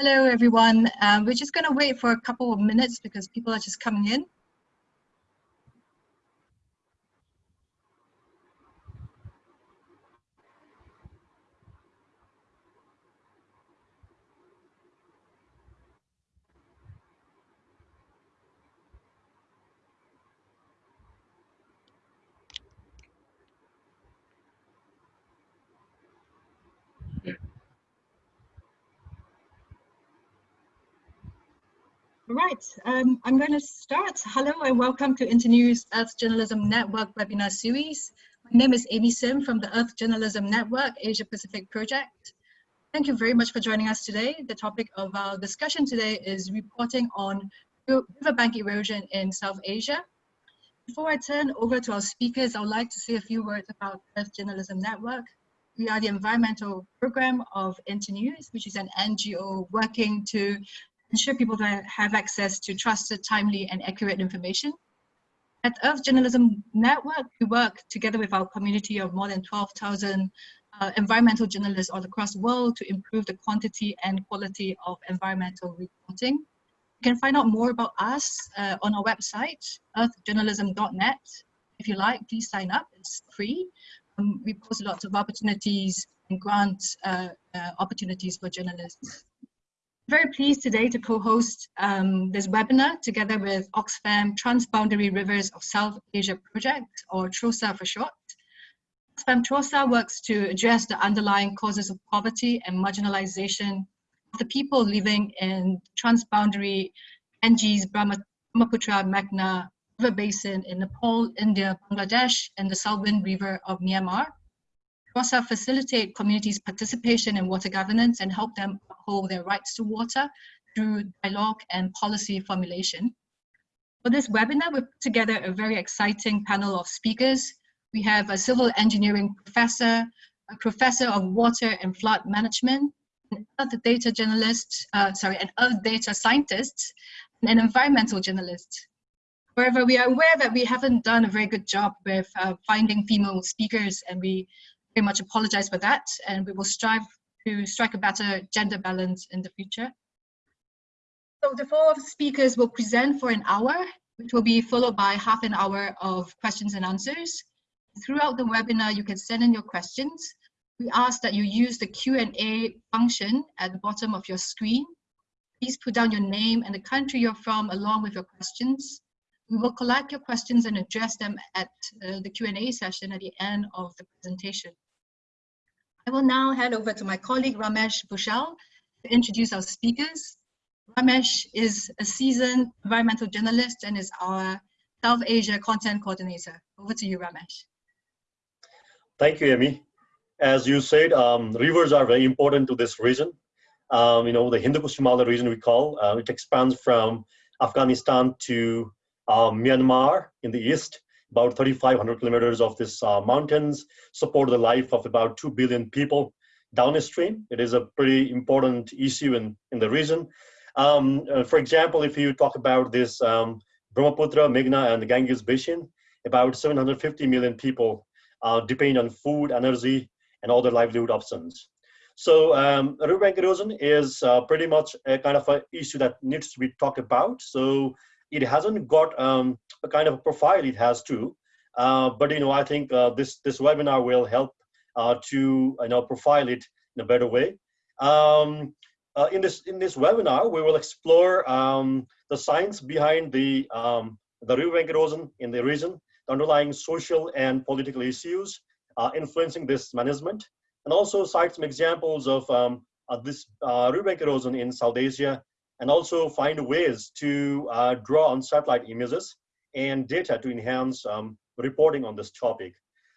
Hello, everyone. Um, we're just going to wait for a couple of minutes because people are just coming in. Right, um, I'm going to start. Hello and welcome to Internews Earth Journalism Network webinar series. My name is Amy Sim from the Earth Journalism Network Asia Pacific Project. Thank you very much for joining us today. The topic of our discussion today is reporting on riverbank erosion in South Asia. Before I turn over to our speakers, I would like to say a few words about Earth Journalism Network. We are the environmental program of Internews, which is an NGO working to ensure people have access to trusted, timely, and accurate information. At Earth Journalism Network, we work together with our community of more than 12,000 uh, environmental journalists all across the world to improve the quantity and quality of environmental reporting. You can find out more about us uh, on our website, earthjournalism.net. If you like, please sign up, it's free. Um, we post lots of opportunities and grant uh, uh opportunities for journalists very pleased today to co-host um, this webinar together with Oxfam Transboundary Rivers of South Asia Project, or TROSA for short. Oxfam TROSA works to address the underlying causes of poverty and marginalization of the people living in transboundary Ganges, Brahmaputra, Meghna River Basin in Nepal, India, Bangladesh, and the Salween River of Myanmar. TROSA facilitate communities' participation in water governance and help them uphold their rights to water through dialogue and policy formulation. For this webinar, we've put together a very exciting panel of speakers. We have a civil engineering professor, a professor of water and flood management, an earth data journalist, uh, sorry, an earth data scientist, and an environmental journalist. However, we are aware that we haven't done a very good job with uh, finding female speakers and we very much apologize for that and we will strive to strike a better gender balance in the future. So the four speakers will present for an hour, which will be followed by half an hour of questions and answers. Throughout the webinar, you can send in your questions. We ask that you use the Q&A function at the bottom of your screen. Please put down your name and the country you're from along with your questions. We will collect your questions and address them at uh, the Q&A session at the end of the presentation. I will now hand over to my colleague Ramesh Bhushal to introduce our speakers. Ramesh is a seasoned environmental journalist and is our South Asia content coordinator. Over to you, Ramesh. Thank you, Amy. As you said, um, rivers are very important to this region. Um, you know, the Hindu Kush Himalaya region we call, uh, it expands from Afghanistan to uh, Myanmar in the east, about 3,500 kilometers of these uh, mountains support the life of about 2 billion people downstream. It is a pretty important issue in, in the region. Um, uh, for example, if you talk about this um, Brahmaputra, Meghna, and the Ganges Basin, about 750 million people uh, depend on food, energy, and other livelihood options. So um, riverbank erosion is uh, pretty much a kind of an issue that needs to be talked about. So it hasn't got um, a kind of a profile it has to. Uh, but you know, I think uh, this this webinar will help uh, to you know profile it in a better way. Um, uh, in this in this webinar, we will explore um, the science behind the um, the riverbank erosion in the region, the underlying social and political issues uh, influencing this management, and also cite some examples of um, this uh, riverbank erosion in South Asia and also find ways to uh, draw on satellite images and data to enhance um, reporting on this topic.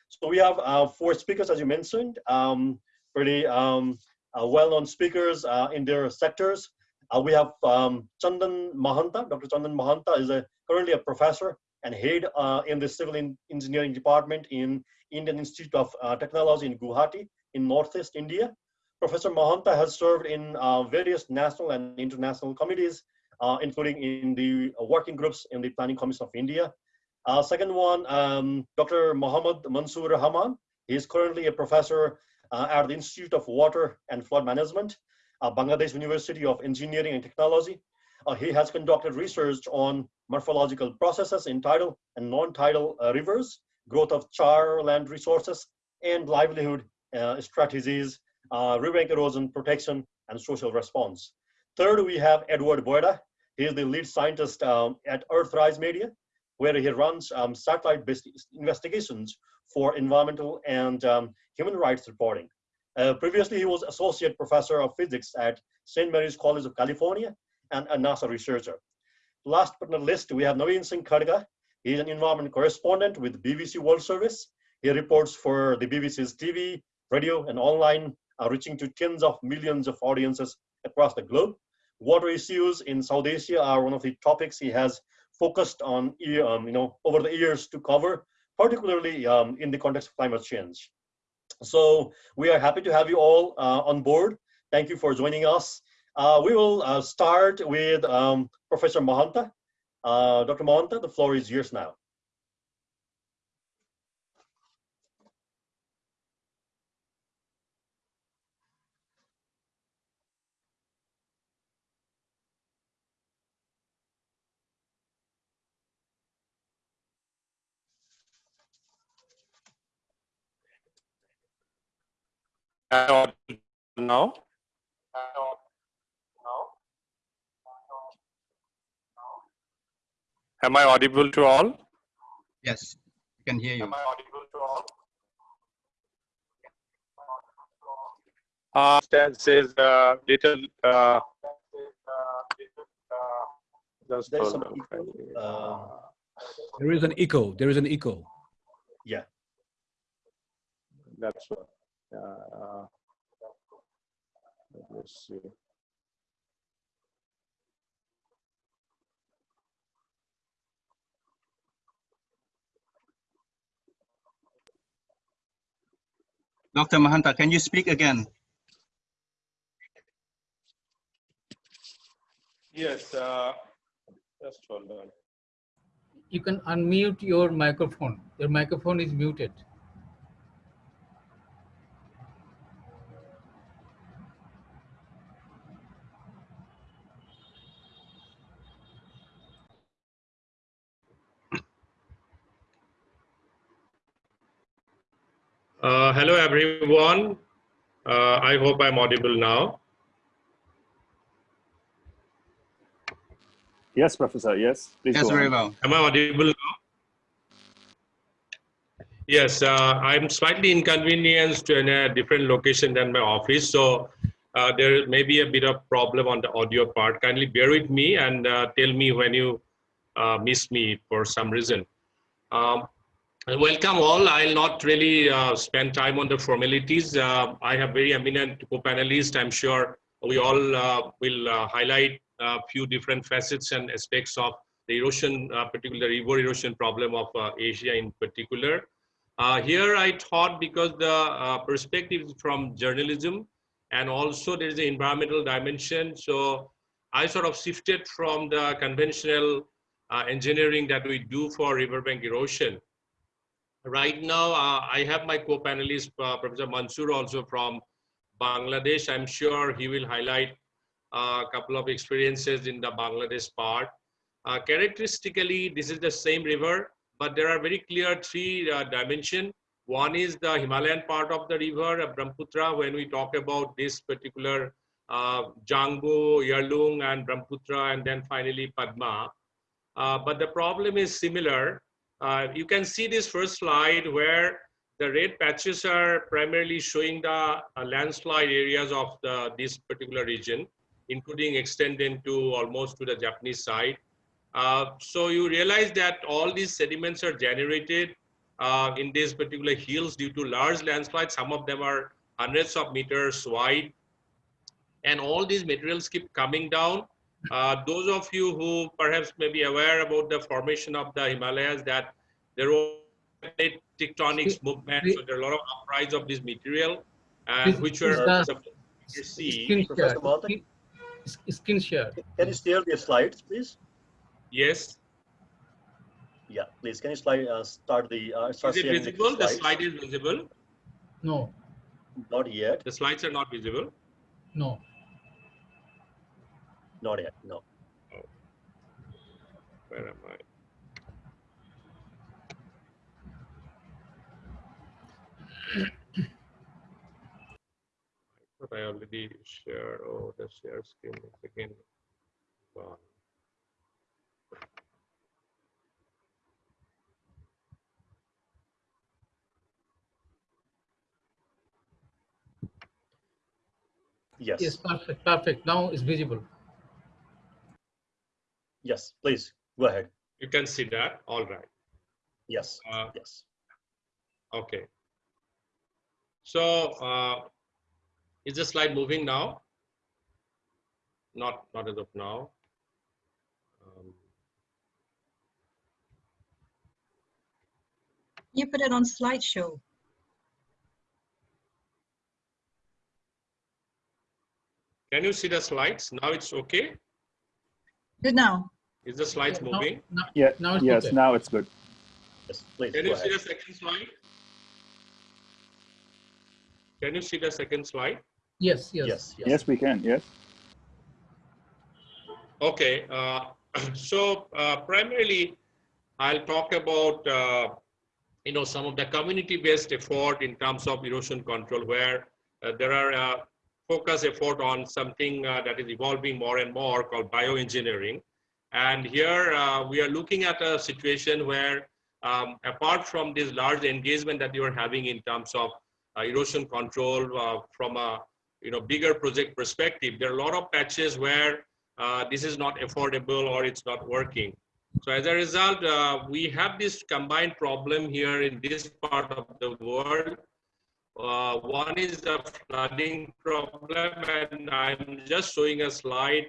So we have uh, four speakers, as you mentioned, um, pretty um, uh, well-known speakers uh, in their sectors. Uh, we have um, Chandan Mahanta. Dr. Chandan Mahanta is a, currently a professor and head uh, in the civil engineering department in Indian Institute of Technology in Guwahati in Northeast India. Professor Mahanta has served in uh, various national and international committees, uh, including in the working groups in the Planning Commission of India. Uh, second one, um, Dr. Mohammad Mansoor Rahman. He is currently a professor uh, at the Institute of Water and Flood Management. uh, Bangladesh University of Engineering and Technology. Uh, he has conducted research on morphological processes in tidal and non-tidal rivers, growth of char land resources, and livelihood strategies, uh, riverbank erosion protection, and social response. Third, we have Edward Boyda. He is the lead scientist um, at Earthrise Media, where he runs um, satellite-based investigations for environmental and um, human rights reporting. Uh, previously, he was associate professor of physics at St. Mary's College of California and a NASA researcher. Last but not least, we have Navin Singh Khadka. He is an environment correspondent with BBC World Service. He reports for the BBC's TV, radio, and online, uh, reaching to tens of millions of audiences across the globe. Water issues in South Asia are one of the topics he has focused on, um, you know, over the years to cover, particularly um, in the context of climate change. So we are happy to have you all uh, on board. Thank you for joining us. Uh, we will uh, start with um, Professor Mahanta. Uh, Dr. Mahanta, the floor is yours now. Now? Am I audible to all? Yes, I can hear you. Am I audible to all? Uh, that says uh, little. Uh, just There's hold some on. echo, uh, There is an echo. There is an echo. Yeah. That's what. Uh, let me see. Dr. Mahanta, can you speak again? Yes. Uh, just hold on. you can unmute your microphone. Your microphone is muted. Uh, hello, everyone. Uh, I hope I'm audible now. Yes, Professor. Yes, please Yes, very well. Am I audible now? Yes, uh, I'm slightly inconvenienced in a different location than my office, so uh, there may be a bit of problem on the audio part. Kindly bear with me and uh, tell me when you uh, miss me for some reason. Um, welcome all. I'll not really uh, spend time on the formalities. Uh, I have very eminent co-panelists. I'm sure we all uh, will uh, highlight a few different facets and aspects of the erosion, uh, particularly river erosion problem of uh, Asia in particular. Here I thought because the perspective is from journalism and also there is an environmental dimension. So I sort of shifted from the conventional engineering that we do for riverbank erosion. Right now, uh, I have my co-panelist, uh, Professor Mansoor, also from Bangladesh. I'm sure he will highlight a couple of experiences in the Bangladesh part. Uh, characteristically, this is the same river, but there are very clear three uh, dimension. One is the Himalayan part of the river, uh, Brahmaputra, when we talk about this particular uh, Tsangpo, Yarlung, and Brahmaputra, and then finally Padma. Uh, but the problem is similar. Uh, you can see this first slide where the red patches are primarily showing the uh, landslide areas of the, this particular region, including extending to almost to the Japanese side. Uh, so you realize that all these sediments are generated uh, in these particular hills due to large landslides. Some of them are hundreds of meters wide. And all these materials keep coming down. Uh, those of you who perhaps may be aware about the formation of the Himalayas that there were tectonics movement, so there are a lot of uprise of this material, and This which were are the- supposed see. Screen Professor share. Mahanta? Screen- Screen share. Can you share the slides, please? Yes, Yeah, please. Can you slide, uh, start the, uh, start is it sharing the visible? The slide is visible. No, Not yet. The slides are not visible. no. Not yet, no. Oh. Where am I? But I already shared, oh, the share screen is again gone. Yes, Yes, perfect, perfect. Now it's visible. Yes, please, go ahead. You can see that, all right. Yes, Uh, yes. Okay. So uh, is the slide moving now? Not, not as of now. Um, You put it on slideshow. Can you see the slides? Now it's okay? Good now. Is the slides Now- moving? Now, Yeah, now it's yes, okay. now it's good. Yes, please, Can go you see the second slide? Can you see the second slide? Yes, yes. Yes, yes. Yes, we can, yes. Okay, uh, so uh, primarily, I'll talk about uh, you know some of the community-based effort in terms of erosion control, where uh, there are uh, focus effort on something uh, that is evolving more and more called bioengineering. And here uh, we are looking at a situation where, um, apart from this large engagement that you are having in terms of uh, erosion control from a you know bigger project perspective, there are a lot of patches where uh, this is not affordable or it's not working. So as a result, uh, we have this combined problem here in this part of the world. Uh, one is the flooding problem, and I'm just showing a slide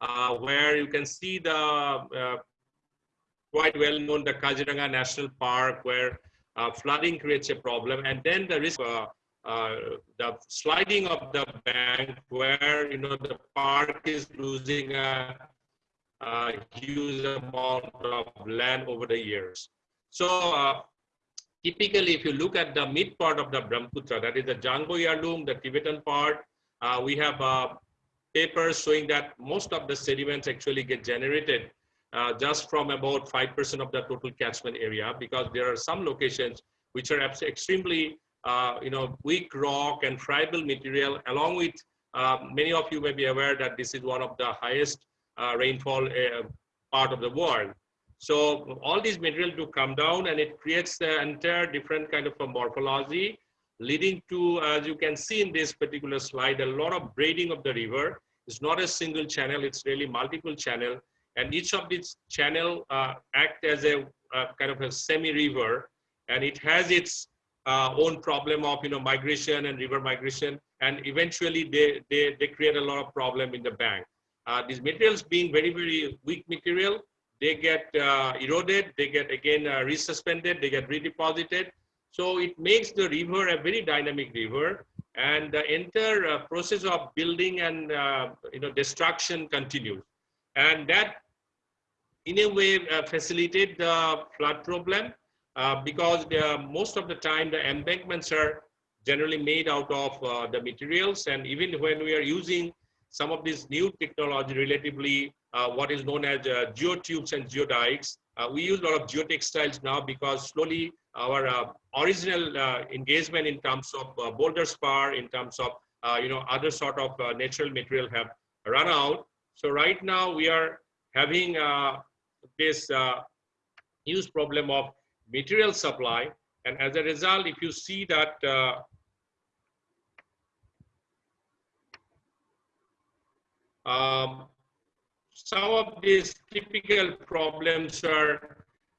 uh, where you can see the uh, quite well known the Kaziranga National Park, where uh, flooding creates a problem, and then the risk. Uh, uh, the sliding of the bank where you know the park is losing a, a huge amount of land over the years. So typically, if you look at the mid part of the Brahmaputra, that is the Jango the Tibetan part, uh, we have uh, papers showing that most of the sediments actually get generated uh, just from about 5% of the total catchment area because there are some locations which are extremely uh, you know, weak rock and friable material along with uh, many of you may be aware that this is one of the highest uh, rainfall part of the world. So all these material do come down and it creates the entire different kind of a morphology leading to, as you can see in this particular slide, a lot of braiding of the river. It's not a single channel, it's really multiple channel. And each of these channel uh, act as a uh, kind of a semi-river and it has its uh, own problem of you know migration and river migration and eventually they, they, they create a lot of problem in the bank. Uh, these materials being very, very weak material, they get uh, eroded, they get again uh, resuspended, they get redeposited. So it makes the river a very dynamic river and the entire uh, process of building and uh, you know destruction continues. And that in a way uh, the flood problem uh, because most of the time the embankments are generally made out of uh, the materials and even when we are using some of this new technology relatively what is known as uh, geotubes and geodikes. Uh, we use a lot of geotextiles now because slowly our uh, original uh, engagement in terms of uh, boulder spar, in terms of uh, you know other sort of uh, natural material have run out. So right now we are having uh, this uh, huge problem of material supply, and as a result, if you see that uh, um, some of these typical problems are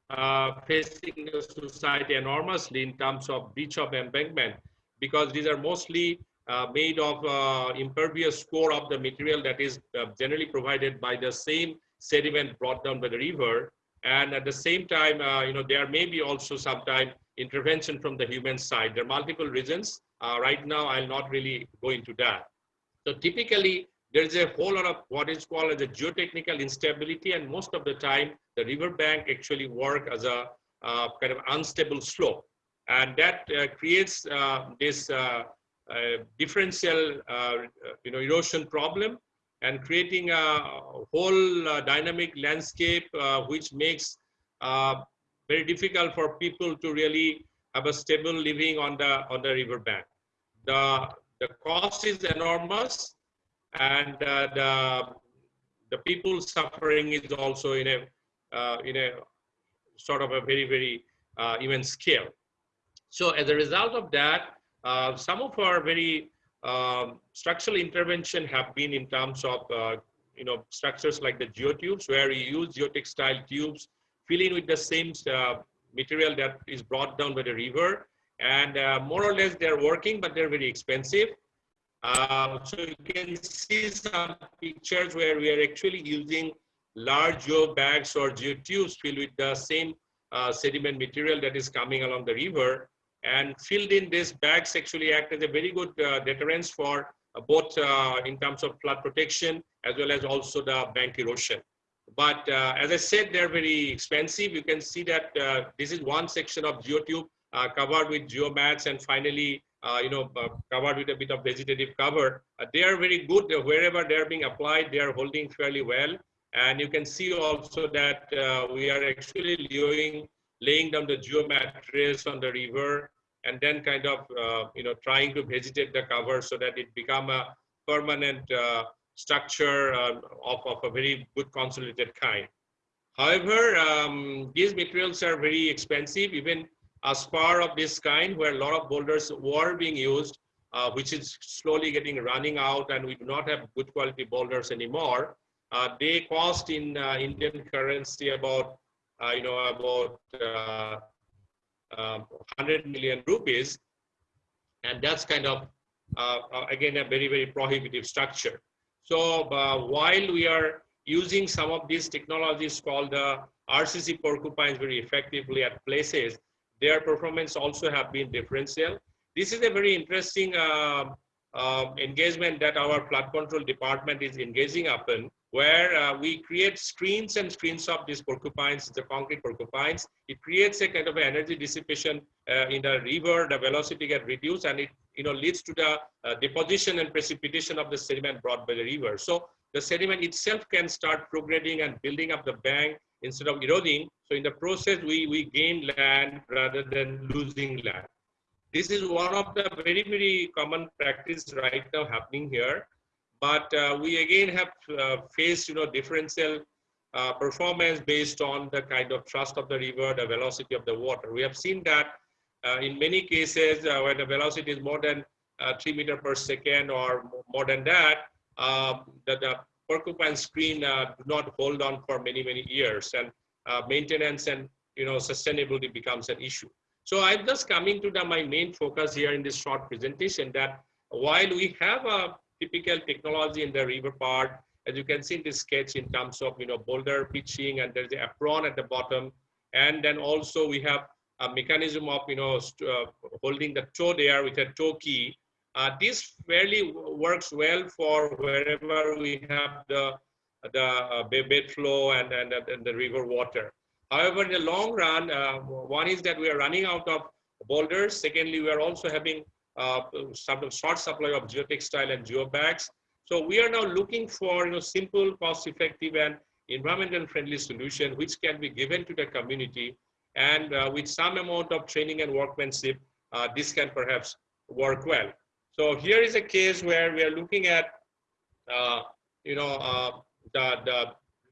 uh, facing the society enormously in terms of breach of embankment because these are mostly uh, made of uh, impervious core of the material that is uh, generally provided by the same sediment brought down by the river. And at the same time, uh, you know, there may be also sometime intervention from the human side. There are multiple reasons. Uh, right now, I'll not really go into that. So typically, there's a whole lot of what is called as a geotechnical instability, and most of the time, the riverbank actually work as a uh, kind of unstable slope, and that uh, creates uh, this uh, uh, differential, uh, you know, erosion problem. and creating a whole dynamic landscape which makes very difficult for people to really have a stable living on the on the river bank. The the cost is enormous, and uh, the the people suffering is also in a uh, in a sort of a very very uh, immense scale. So as a result of that, some of our very um, structural intervention have been in terms of uh, you know structures like the geotubes where we use geotextile tubes fill in with the same uh, material that is brought down by the river and uh, more or less they're working but they're very expensive uh, so you can see some pictures where we are actually using large geo bags or geotubes filled with the same uh, sediment material that is coming along the river and filled in these bags actually act as a very good uh, deterrence for uh, both uh, in terms of flood protection as well as also the bank erosion. But uh, as I said, they're very expensive. You can see that this is one section of geotube covered with geomats and finally, you know, covered with a bit of vegetative cover. they are very good wherever they're being applied. They are holding fairly well. And you can see also that we are actually laying, laying down the geomat trace on the river and then kind of uh, you know trying to vegetate the cover so that it become a permanent uh, structure uh, of, of a very good consolidated kind. However, um, these materials are very expensive, even a spar of this kind where a lot of boulders were being used, uh, which is slowly getting running out and we do not have good quality boulders anymore. Uh, they cost in uh, Indian currency about, you know, about um, 100 million rupees. And that's kind of, uh, uh, again, a very, very prohibitive structure. So uh, while we are using some of these technologies called the RCC porcupines very effectively at places, their performance also have been differential. This is a very interesting uh, uh, engagement that our flood control department is engaging upon where uh, we create screens and screens of these porcupines, the concrete porcupines. It creates a kind of energy dissipation uh, in the river, the velocity get reduced and it you know, leads to the uh, deposition and precipitation of the sediment brought by the river. So the sediment itself can start progressing and building up the bank instead of eroding. So in the process, we, we gain land rather than losing land. This is one of the very, very common practice right now happening here. But uh, we again have uh, faced, you know, differential uh, performance based on the kind of thrust of the river, the velocity of the water. We have seen that uh, in many cases uh, when the velocity is more than uh, three meter per second or more than that, um, that the porcupine screen do not hold on for many, many years and maintenance and, you know, sustainability becomes an issue. So I'm just coming to the, my main focus here in this short presentation that while we have a typical technology in the river part. As you can see in this sketch in terms of, you know, boulder pitching and there's the apron at the bottom. And then also we have a mechanism of, you know, uh, holding the toe there with a toe key. Uh, this fairly works well for wherever we have the, the uh, bed flow and, and, and the river water. However, in the long run, uh, one is that we are running out of boulders. Secondly, we are also having uh, sort short supply of geotextile and geobags. So we are now looking for you know, simple, cost-effective, and environmental friendly solution which can be given to the community. And uh, with some amount of training and workmanship, uh, this can perhaps work well. So here is a case where we are looking at, uh, you know, uh, the, the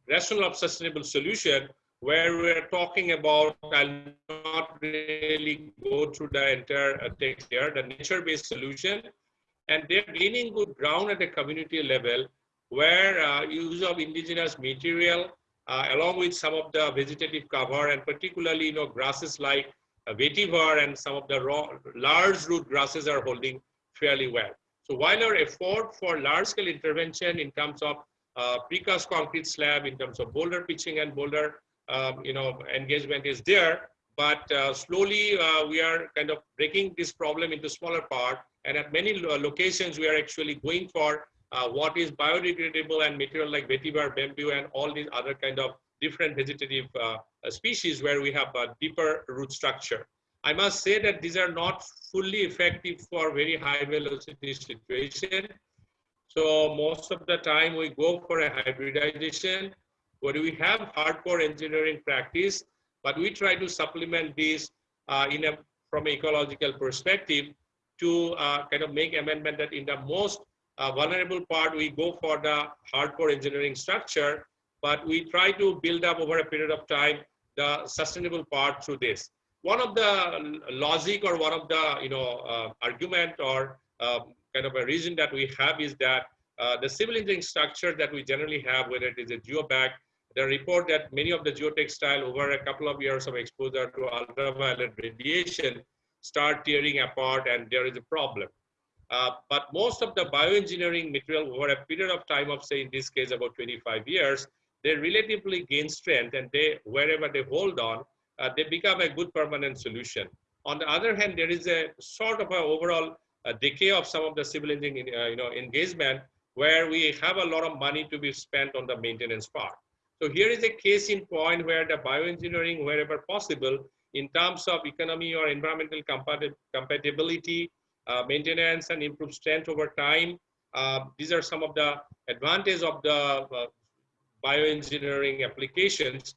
rational of sustainable solution where we're talking about, I'll not really go through the entire uh, text here, the nature-based solution, and they're gaining good ground at the community level where uh, use of indigenous material uh, along with some of the vegetative cover and particularly you know grasses like vetiver and some of the raw, large root grasses are holding fairly well. So while our effort for large scale intervention in terms of uh, precast concrete slab, in terms of boulder pitching and boulder um, you know, engagement is there, but uh, slowly uh, we are kind of breaking this problem into smaller part. And at many locations, we are actually going for uh, what is biodegradable and material like vetiver, bamboo, and all these other kind of different vegetative uh, species where we have a deeper root structure. I must say that these are not fully effective for very high velocity situation. So most of the time we go for a hybridization where we have hardcore engineering practice, but we try to supplement this uh, in a from an ecological perspective to uh, kind of make amendment that in the most uh, vulnerable part, we go for the hardcore engineering structure, but we try to build up over a period of time the sustainable part through this. One of the logic or one of the you know uh, argument or um, kind of a reason that we have is that uh, the civil engineering structure that we generally have, whether it is a geobag, the report that many of the geotextile over a couple of years of exposure to ultraviolet radiation start tearing apart and there is a problem. Uh, but most of the bioengineering material over a period of time of say in this case about 25 years, they relatively gain strength and they wherever they hold on, uh, they become a good permanent solution. On the other hand, there is a sort of an overall uh, decay of some of the civil engineering uh, you know, engagement where we have a lot of money to be spent on the maintenance part. So here is a case in point where the bioengineering, wherever possible, in terms of economy or environmental compatibility, uh, maintenance and improved strength over time. Uh, these are some of the advantages of the uh, bioengineering applications.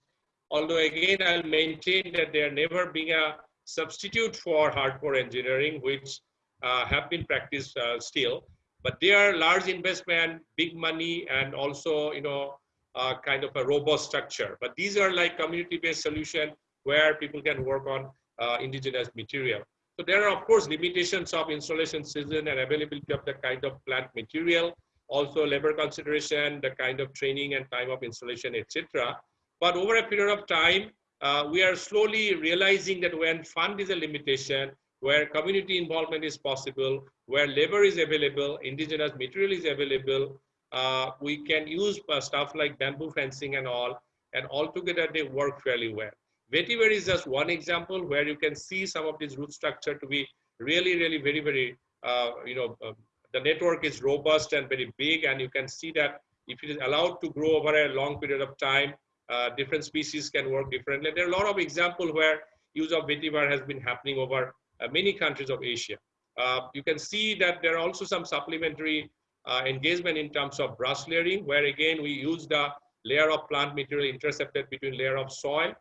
Although again, I'll maintain that they are never being a substitute for hardcore engineering, which uh, have been practiced uh, still. But they are large investment, big money, and also, you know, uh, kind of a robust structure. But these are like community-based solution where people can work on uh, indigenous material. So there are, of course, limitations of installation season and availability of the kind of plant material, also labor consideration, the kind of training and time of installation, etc. But over a period of time, uh, we are slowly realizing that when fund is a limitation, where community involvement is possible, where labor is available, indigenous material is available, uh, we can use uh, stuff like bamboo fencing and all, and altogether they work fairly well. Vetiver is just one example where you can see some of this root structure to be really, really very, very, uh, you know, uh, the network is robust and very big. And you can see that if it is allowed to grow over a long period of time, uh, different species can work differently. There are a lot of examples where use of vetiver has been happening over uh, many countries of Asia. Uh, you can see that there are also some supplementary uh, engagement in terms of brush layering, where again, we use the layer of plant material intercepted between layer of soil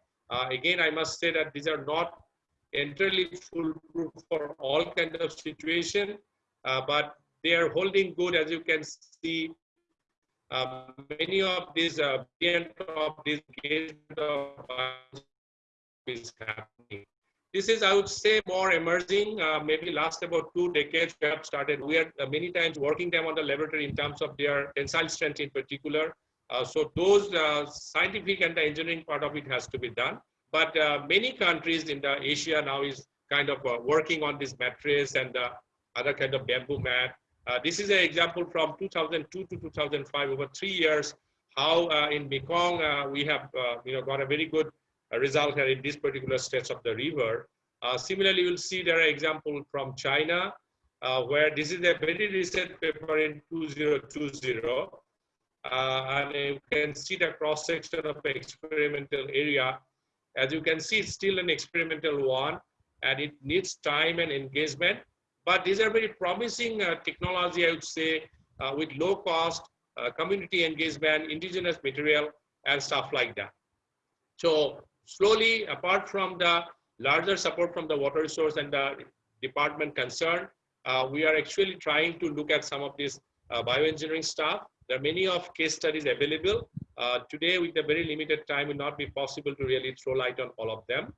again, I must say that these are not entirely foolproof for all kind of situation, but they are holding good as you can see. Uh, many of these uh, of this is happening. This is, I would say, more emerging. Uh, maybe last about two decades we have started. We are uh, many times working them on the laboratory in terms of their tensile strength in particular. Uh, so those uh, scientific and the engineering part of it has to be done. But uh, many countries in the Asia now is kind of working on this mattress and other kind of bamboo mat. This is an example from 2002 to 2005, over three years, how in Mekong we have you know got a very good result here in this particular stretch of the river. Uh, similarly, you'll see there are examples from China, uh, where this is a very recent paper in 2020, uh, and you can see the cross section of the experimental area. As you can see, it's still an experimental one and it needs time and engagement. But these are very promising uh, technology, I would say, uh, with low cost, uh, community engagement, indigenous material, and stuff like that. So slowly, apart from the larger support from the water resource and the department concerned, uh, we are actually trying to look at some of this uh, bioengineering stuff there are many of case studies available. Uh, today, with the very limited time, will not be possible to really throw light on all of them.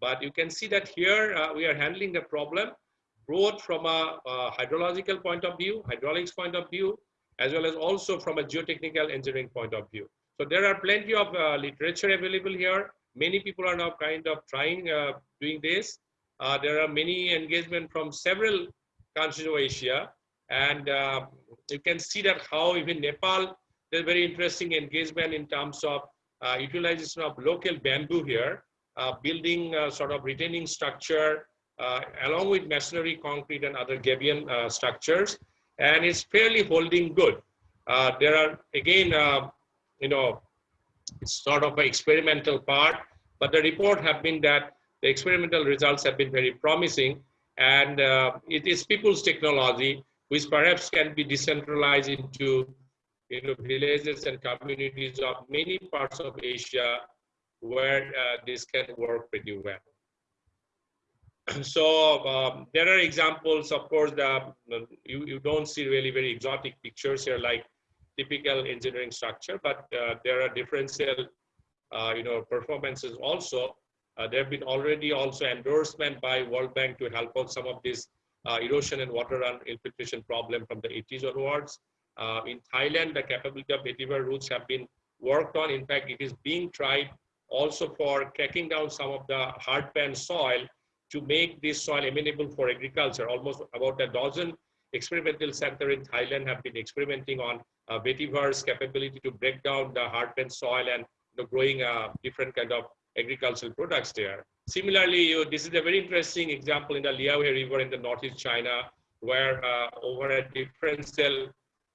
But you can see that here we are handling the problem both from a, a, hydrological point of view, hydraulics point of view, as well as also from a geotechnical engineering point of view. So there are plenty of uh, literature available here. Many people are now kind of trying uh, doing this. Uh, there are many engagement from several countries of Asia. And uh, you can see that how even Nepal, there's very interesting engagement in terms of uh, utilization of local bamboo here, uh, building sort of retaining structure along with masonry, concrete, and other gabion uh, structures. And it's fairly holding good. Uh, there are, again, you know, it's sort of an experimental part, but the report have been that the experimental results have been very promising and it is people's technology which perhaps can be decentralized into you know, villages and communities of many parts of Asia where uh, this can work pretty well. so um, there are examples, of course, the, you, you don't see really very exotic pictures here like typical engineering structure, but uh, there are differential, uh, you know, performances also. Uh, there have been already also endorsement by World Bank to help out some of this uh, erosion and water and infiltration problem from the 80s onwards. Uh, in Thailand, the capability of vetiver roots have been worked on. In fact, it is being tried also for cracking down some of the hard pan soil to make this soil amenable for agriculture. Almost about a dozen experimental centers in Thailand have been experimenting on uh, vetiver's capability to break down the hard pan soil and you know, growing uh, different kind of agricultural products there. Similarly, you, this is a very interesting example in the Liaohe River in the northeast China, where uh, over a differential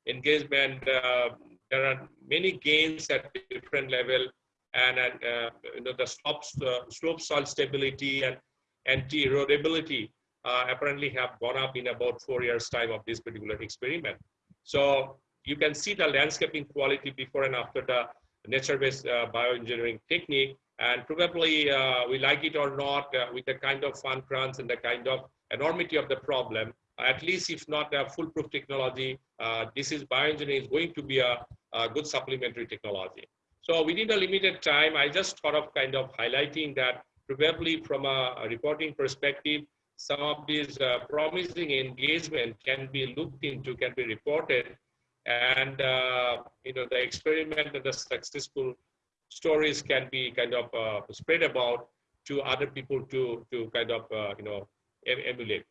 engagement, uh, there are many gains at different level and, and uh, you know, the slopes, uh, slope soil stability and anti-erodibility uh, apparently have gone up in about four years time of this particular experiment. So you can see the landscaping quality before and after the nature-based uh, bioengineering technique and probably uh, we like it or not uh, with the kind of fun crunch and the kind of enormity of the problem at least if not a foolproof technology uh, this is bioengineering is going to be a, a good supplementary technology so within a limited time i just thought of kind of highlighting that probably from a, reporting perspective some of these uh, promising engagement can be looked into can be reported and uh, you know the experiment and the successful stories can be kind of uh, spread about to other people to to kind of uh, you know emulate.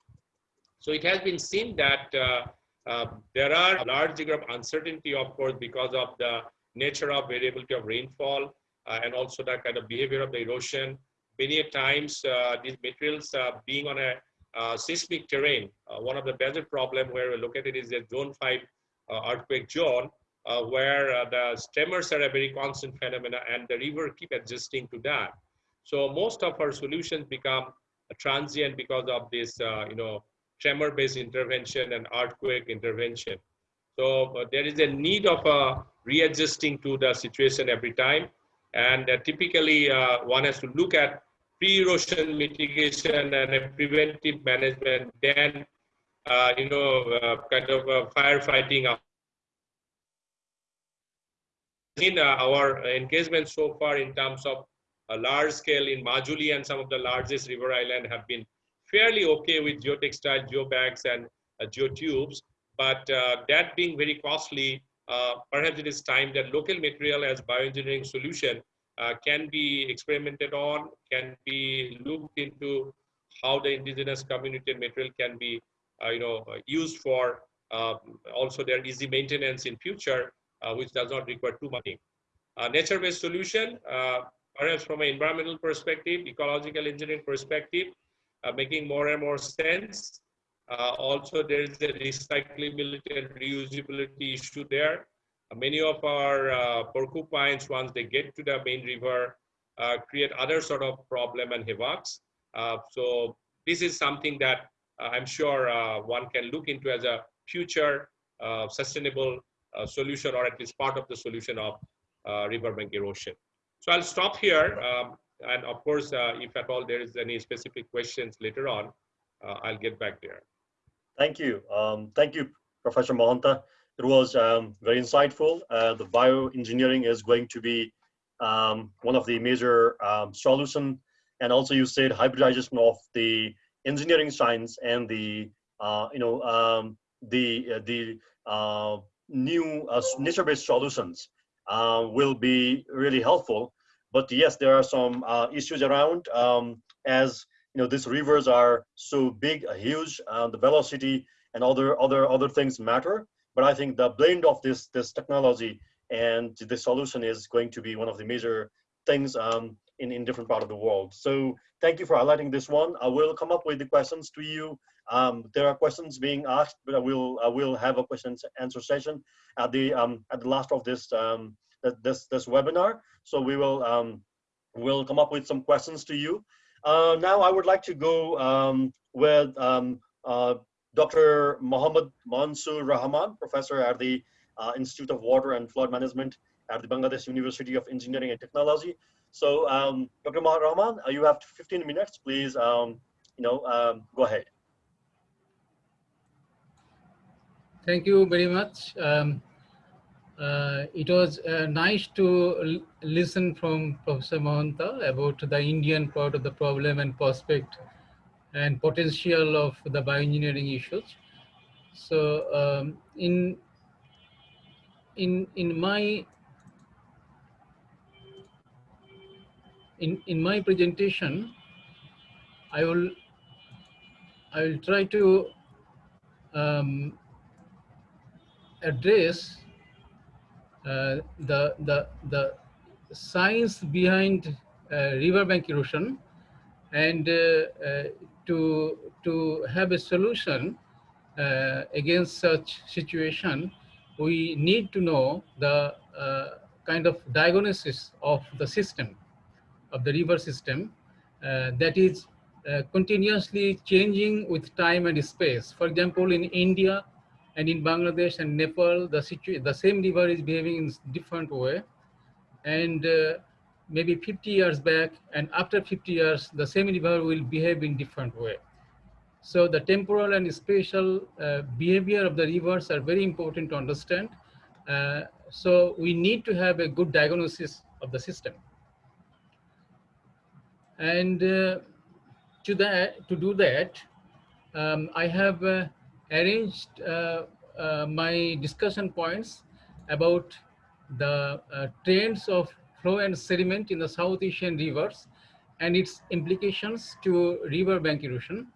So it has been seen that uh, uh, there are a large degree of uncertainty, of course, because of the nature of variability of rainfall and also the kind of behavior of the erosion. Many times these materials being on a seismic terrain, one of the major problem where we're located is the zone five earthquake zone uh, where uh, the tremors are a very constant phenomena and the river keep adjusting to that. So most of our solutions become transient because of this, uh, you know, tremor-based intervention and earthquake intervention. So uh, there is a need of uh, readjusting to the situation every time. And uh, typically one has to look at pre-erosion mitigation and preventive management, then, you know, kind of firefighting in uh, our engagement so far in terms of a large scale in Majuli and some of the largest river island have been fairly okay with geotextile, geobags and uh, geotubes. But uh, that being very costly, uh, perhaps it is time that local material as bioengineering solution uh, can be experimented on, can be looked into how the indigenous community material can be, uh, you know, used for um, also their easy maintenance in future uh, which does not require too much. Nature-based solution, uh, perhaps from an environmental perspective, ecological engineering perspective, uh, making more and more sense. also, there is a recyclability and reusability issue there. Many of our porcupines, once they get to the main river, create other sort of problem and havocs. so this is something that I'm sure one can look into as a future uh, sustainable uh, solution or at least part of the solution of uh, riverbank erosion. So I'll stop here. Um, and of course, uh, if at all there is any specific questions later on, I'll get back there. Thank you. Um, thank you, Professor Mahanta. It was um, very insightful. the bioengineering is going to be um, one of the major um, solution. And also you said hybridization of the engineering science and the, uh, you know, um, the, uh, the uh, new uh, nature-based solutions uh, will be really helpful. But yes, there are some uh, issues around um, as you know these rivers are so big, uh, huge, uh, the velocity and other other other things matter. But I think the blend of this this technology and the solution is going to be one of the major things um, in in different part of the world. So thank you for highlighting this one. I will come up with the questions to you um, there are questions being asked, but I will I will have a question answer session at the um, at the last of this um, this this webinar. So we will um, will come up with some questions to you. Uh, now I would like to go um, with um, uh, Dr. Mohammad Mansur Rahman, professor at the uh, Institute of Water and Flood Management at the Bangladesh University of Engineering and Technology. So, um, Dr. Mohammad Rahman, uh, you have 15 minutes. Please, um, you know, um, go ahead. Thank you very much. Um, uh, it was uh, nice to listen from Professor Mahanta about the Indian part of the problem and prospect and potential of the bioengineering issues. So um, in in in my in in my presentation, I will I will try to um, address uh, the the the science behind uh, riverbank erosion and uh, uh, to to have a solution uh, against such situation we need to know the uh, kind of diagnosis of the system of the river system that is continuously changing with time and space for example in india and in Bangladesh and Nepal, the, the same river is behaving in different way. And uh, maybe 50 years back and after 50 years, the same river will behave in different way. So the temporal and spatial uh, behavior of the rivers are very important to understand. Uh, so we need to have a good diagnosis of the system. And uh, to that, to do that, um, I have uh, arranged uh, uh, my discussion points about the trends of flow and sediment in the South Asian rivers and its implications to river bank erosion.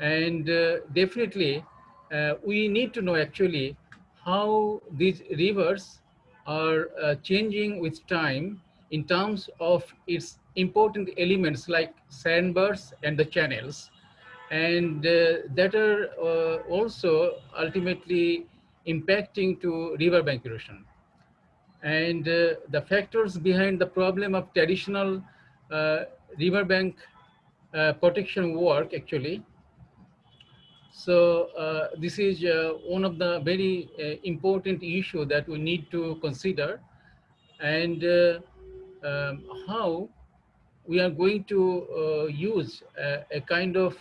And uh, definitely, uh, we need to know actually how these rivers are uh, changing with time in terms of its important elements like sandbars and the channels and uh, that are uh, also ultimately impacting to riverbank erosion. And uh, the factors behind the problem of traditional riverbank protection work actually. So uh, this is uh, one of the very uh, important issue that we need to consider. And um, how we are going to use a, a, kind of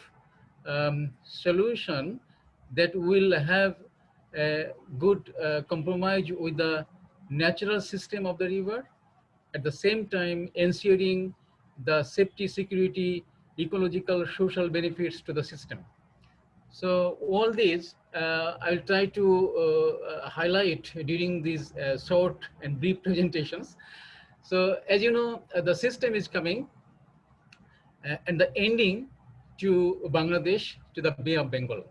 um, solution that will have a good uh, compromise with the natural system of the river, at the same time ensuring the safety, security, ecological, social benefits to the system. So all these uh, I'll try to uh, uh highlight during these uh, short and brief presentations. So as you know, uh, the system is coming and the ending to Bangladesh, to the Bay of Bengal.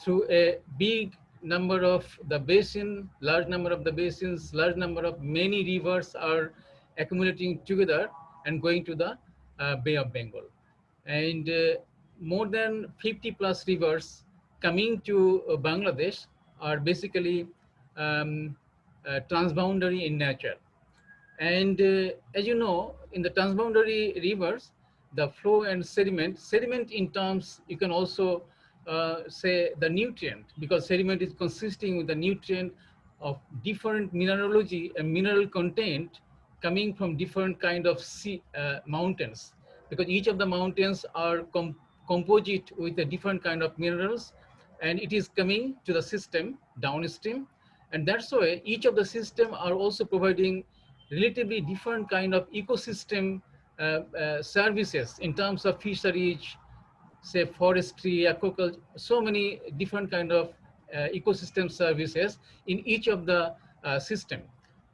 Through a big number of the basin, large number of the basins, large number of many rivers are accumulating together and going to the uh, Bay of Bengal. And uh, more than 50 plus rivers coming to uh, Bangladesh are basically um, uh, transboundary in nature. And uh, as you know, in the transboundary rivers, the flow and sediment. Sediment in terms, you can also say the nutrient because sediment is consisting with the nutrient of different mineralogy and mineral content coming from different kind of sea, uh, mountains. Because each of the mountains are com composite with a different kind of minerals and it is coming to the system downstream. And that's why each of the system are also providing relatively different kind of ecosystem uh, uh, services in terms of fisheries, say forestry, aquaculture, so many different kind of uh, ecosystem services in each of the system.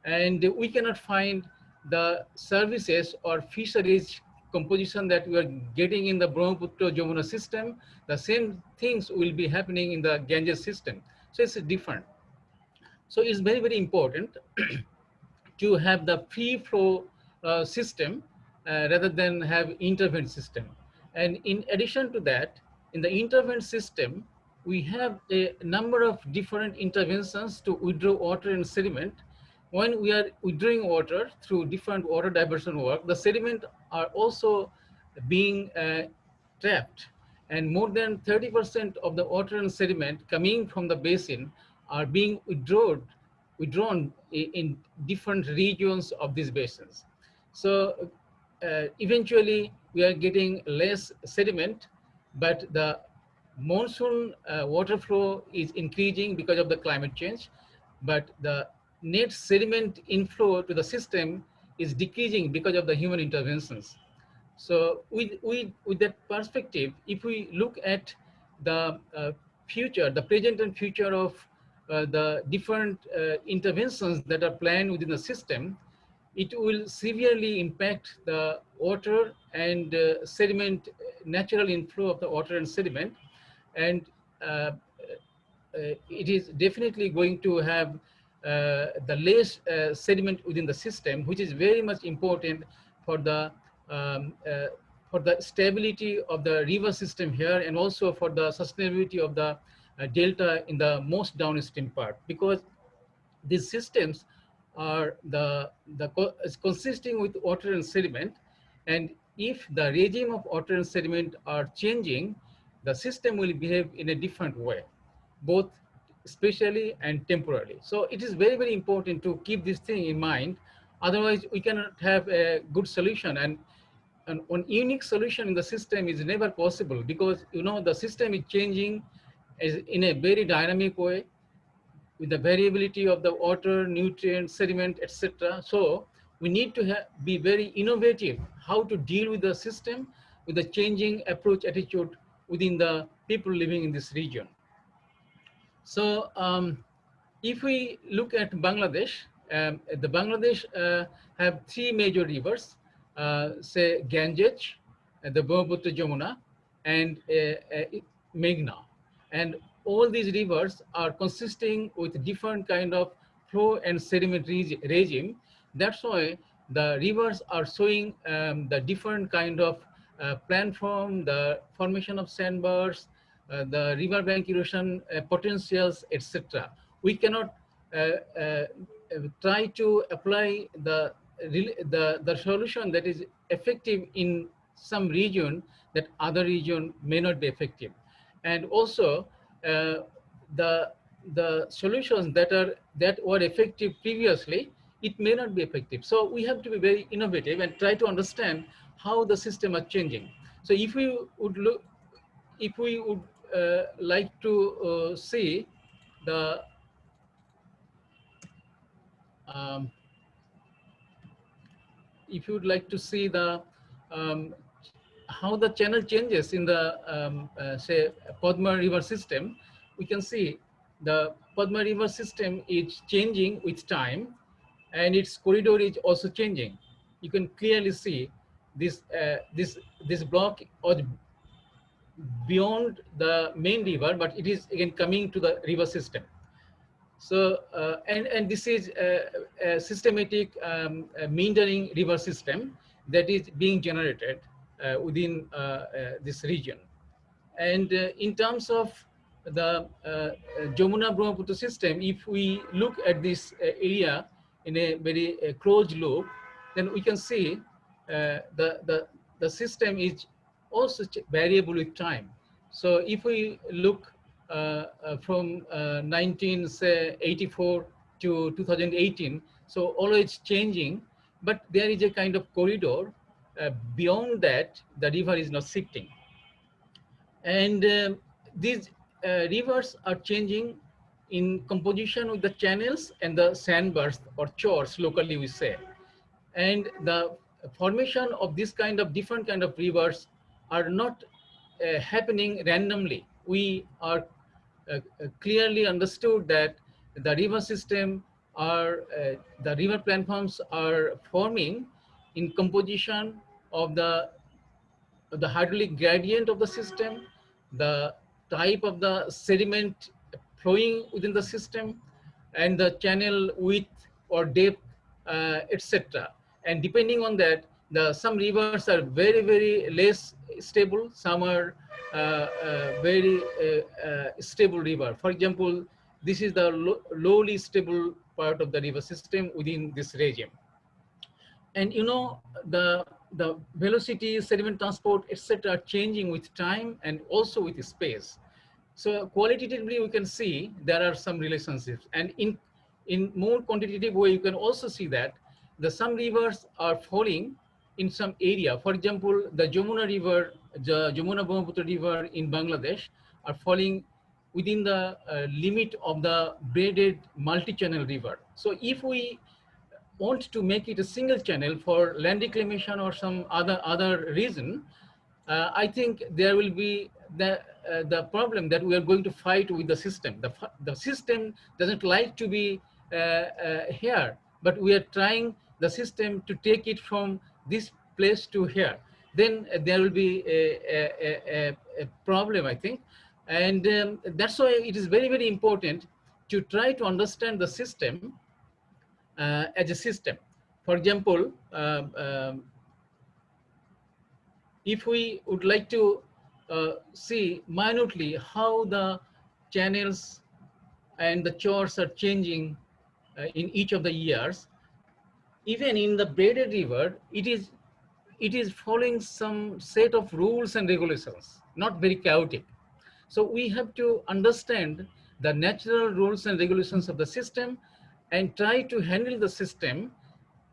And we cannot find the services or fisheries composition that we are getting in the Brahmaputra Jamuna system, the same things will be happening in the Ganges system. So it's different. So it's very, very important to have the free flow uh, system uh, rather than have intervent system. And in addition to that, in the intervention system, we have a number of different interventions to withdraw water and sediment. When we are withdrawing water through different water diversion work, the sediment are also being uh, trapped and more than 30% of the water and sediment coming from the basin are being withdrawn, withdrawn in different regions of these basins. So uh, eventually we are getting less sediment, but the monsoon uh, water flow is increasing because of the climate change, but the net sediment inflow to the system is decreasing because of the human interventions. So with, with, with that perspective, if we look at the uh, future, the present and future of uh, the different uh, interventions that are planned within the system, it will severely impact the water and uh, sediment, natural inflow of the water and sediment. And uh, uh, it is definitely going to have uh, the less uh, sediment within the system, which is very much important for the um, for the stability of the river system here and also for the sustainability of the delta in the most downstream part because these systems are the, the is consisting with water and sediment. And if the regime of water and sediment are changing, the system will behave in a different way, both spatially and temporally. So it is very, very important to keep this thing in mind. Otherwise, we cannot have a good solution. And, and one unique solution in the system is never possible because, you know, the system is changing is in a very dynamic way with the variability of the water, nutrient, sediment, etc. So we need to be very innovative how to deal with the system with the changing approach attitude within the people living in this region. So um, if we look at Bangladesh, um, the Bangladesh uh, have three major rivers, uh, say Ganges, uh, the Brahmaputra Jamuna, and uh, uh, Meghna. And all these rivers are consisting with different kind of flow and sediment regime. That's why the rivers are showing um, the different kind of uh, planform, the formation of sandbars, uh, the riverbank erosion uh, potentials, etc. We cannot uh, try to apply the, the, the solution that is effective in some region that other region may not be effective. And also uh, the the solutions that are that were effective previously it may not be effective. So we have to be very innovative and try to understand how the system are changing. So if we would look if we would uh, like to uh, see the um, if you would like to see the um, how the channel changes in the, um, uh, say, Padma River system, we can see the Padma River system is changing with time and its corridor is also changing. You can clearly see this, uh, this, this block was beyond the main river, but it is again coming to the river system. So, uh, and, and this is a, a systematic um, a meandering river system that is being generated within uh, uh, this region. And in terms of the Jamuna Brahmaputra system, if we look at this area in a very closed loop, then we can see the, the, the system is also variable with time. So if we look uh, uh, from uh, 1984 to 2018, so always changing, but there is a kind of corridor uh, beyond that, the river is not shifting. And uh, these uh, rivers are changing in composition with the channels and the sandbars or chars, locally we say. And the formation of this kind of different kind of rivers are not uh, happening randomly. We are uh, clearly understood that the river system are, uh, the river planforms are forming in composition of the, the hydraulic gradient of the system, the type of the sediment flowing within the system, and the channel width or depth, uh, etc. And depending on that, the some rivers are very, very less stable. Some are uh, uh, very uh, uh, stable river. For example, this is the lo lowly stable part of the river system within this regime. And you know, the the velocity, sediment transport, etc., changing with time and also with space. So qualitatively, we can see there are some relationships. And in, in more quantitative way, you can also see that the some rivers are falling in some area. For example, the Jamuna River, the Jamuna Brahmaputra River in Bangladesh are falling within the uh, limit of the braided multi-channel river. So if we want to make it a single channel for land reclamation or some other other reason, uh, I think there will be the uh, the problem that we are going to fight with the system. The the system doesn't like to be uh, uh, here, but we are trying the system to take it from this place to here. Then there will be a, a, a, a problem, I think. And um, that's why it is very, very important to try to understand the system as a system. For example, um, um, if we would like to uh, see minutely how the channels and the chars are changing uh, in each of the years, even in the braided river, it is it is following some set of rules and regulations, not very chaotic. So we have to understand the natural rules and regulations of the system and try to handle the system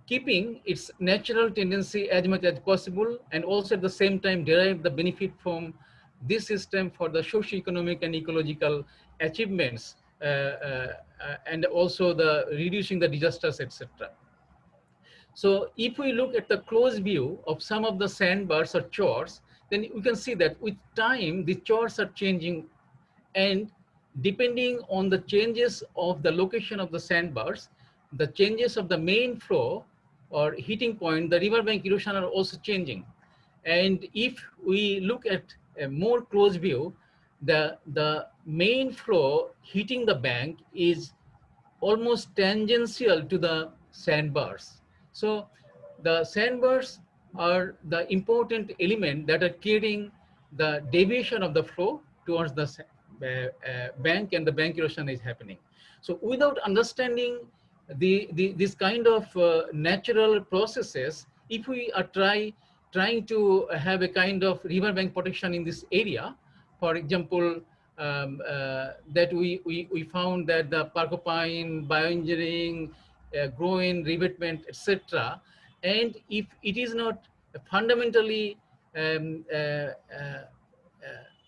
keeping its natural tendency as much as possible and also at the same time derive the benefit from this system for the socio-economic and ecological achievements uh, uh, and also the reducing the disasters, etc. So if we look at the close view of some of the sandbars or chars, then we can see that with time, the chars are changing and depending on the changes of the location of the sandbars, the changes of the main flow or heating point, the riverbank erosion are also changing. And if we look at a more close view, the, the main flow hitting the bank is almost tangential to the sandbars. So the sandbars are the important element that are creating the deviation of the flow towards the bank and the bank erosion is happening. So without understanding the, the this kind of uh, natural processes, if we are try trying to have a kind of river bank protection in this area, for example, um, uh, that we, we, we found that the porcupine, bioengineering, uh, groyne revetment, etc. And if it is not fundamentally um, uh, uh,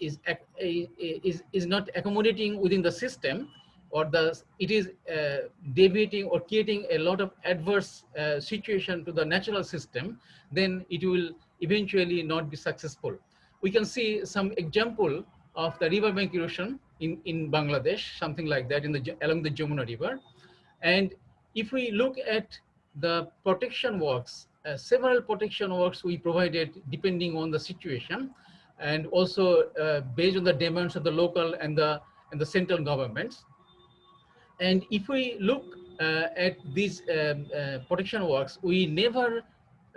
is, is, is not accommodating within the system, or the it is uh, deviating or creating a lot of adverse uh, situation to the natural system, then it will eventually not be successful. We can see some example of the riverbank erosion in, in Bangladesh, something like that in the along the Jamuna River. And if we look at the protection works, uh, several protection works we provided depending on the situation and also uh, based on the demands of the local and the, and the central governments. And if we look uh, at these um, uh, protection works, we never